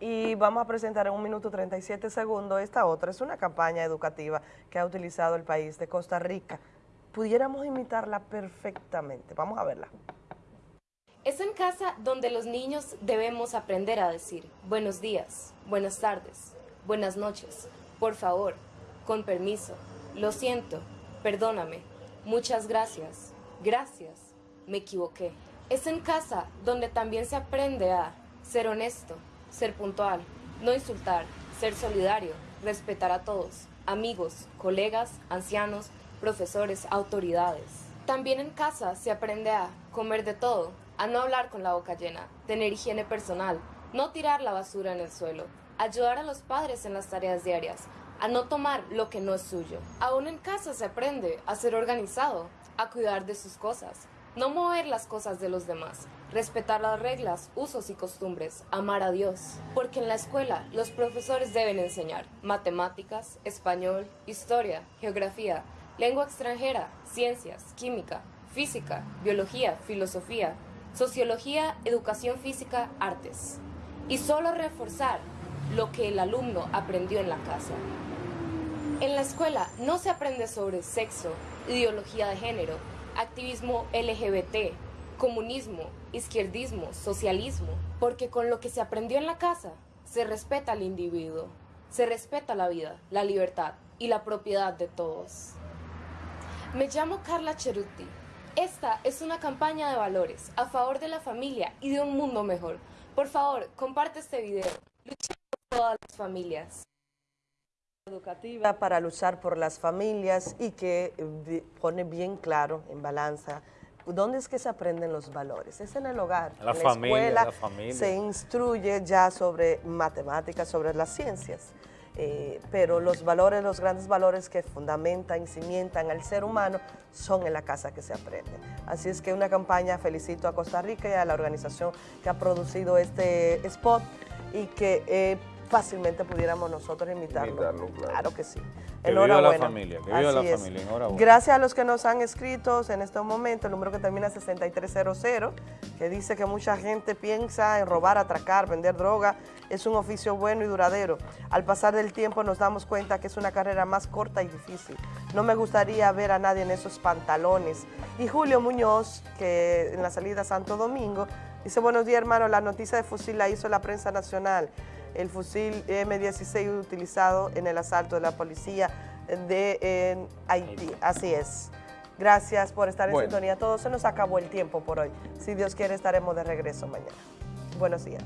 Y vamos a presentar en un minuto 37 segundos esta otra. Es una campaña educativa que ha utilizado el país de Costa Rica. Pudiéramos imitarla perfectamente. Vamos a verla. Es en casa donde los niños debemos aprender a decir buenos días, buenas tardes, buenas noches, por favor, con permiso, lo siento, perdóname, muchas gracias, gracias, me equivoqué. Es en casa donde también se aprende a ser honesto, ser puntual, no insultar, ser solidario, respetar a todos, amigos, colegas, ancianos, profesores, autoridades. También en casa se aprende a comer de todo, a no hablar con la boca llena, tener higiene personal, no tirar la basura en el suelo, ayudar a los padres en las tareas diarias, a no tomar lo que no es suyo. Aún en casa se aprende a ser organizado, a cuidar de sus cosas, no mover las cosas de los demás, respetar las reglas, usos y costumbres, amar a Dios. Porque en la escuela los profesores deben enseñar matemáticas, español, historia, geografía, lengua extranjera, ciencias, química, física, biología, filosofía, sociología, educación física, artes. Y solo reforzar lo que el alumno aprendió en la casa. En la escuela no se aprende sobre sexo, ideología de género, activismo LGBT, comunismo, izquierdismo, socialismo, porque con lo que se aprendió en la casa se respeta al individuo, se respeta la vida, la libertad y la propiedad de todos. Me llamo Carla Cheruti. Esta es una campaña de valores a favor de la familia y de un mundo mejor. Por favor, comparte este video. Luchemos por todas las familias. educativa para luchar por las familias y que eh, pone bien claro en balanza dónde es que se aprenden los valores. Es en el hogar, La en familia, escuela la familia. se instruye ya sobre matemáticas, sobre las ciencias. Eh, pero los valores, los grandes valores que fundamentan y cimientan al ser humano son en la casa que se aprenden. Así es que una campaña, felicito a Costa Rica y a la organización que ha producido este spot y que fácilmente pudiéramos nosotros imitarlo. Imitarlo, claro. que sí. Que viva la familia, que viva la es. familia, enhorabuena. Gracias a los que nos han escrito en este momento, el número que termina 6300, que dice que mucha gente piensa en robar, atracar, vender droga. Es un oficio bueno y duradero. Al pasar del tiempo nos damos cuenta que es una carrera más corta y difícil. No me gustaría ver a nadie en esos pantalones. Y Julio Muñoz, que en la salida a Santo Domingo, dice, buenos días hermano, la noticia de fusil la hizo la prensa nacional el fusil M-16 utilizado en el asalto de la policía de Haití. Así es. Gracias por estar en bueno. sintonía. Todo se nos acabó el tiempo por hoy. Si Dios quiere, estaremos de regreso mañana. Buenos días.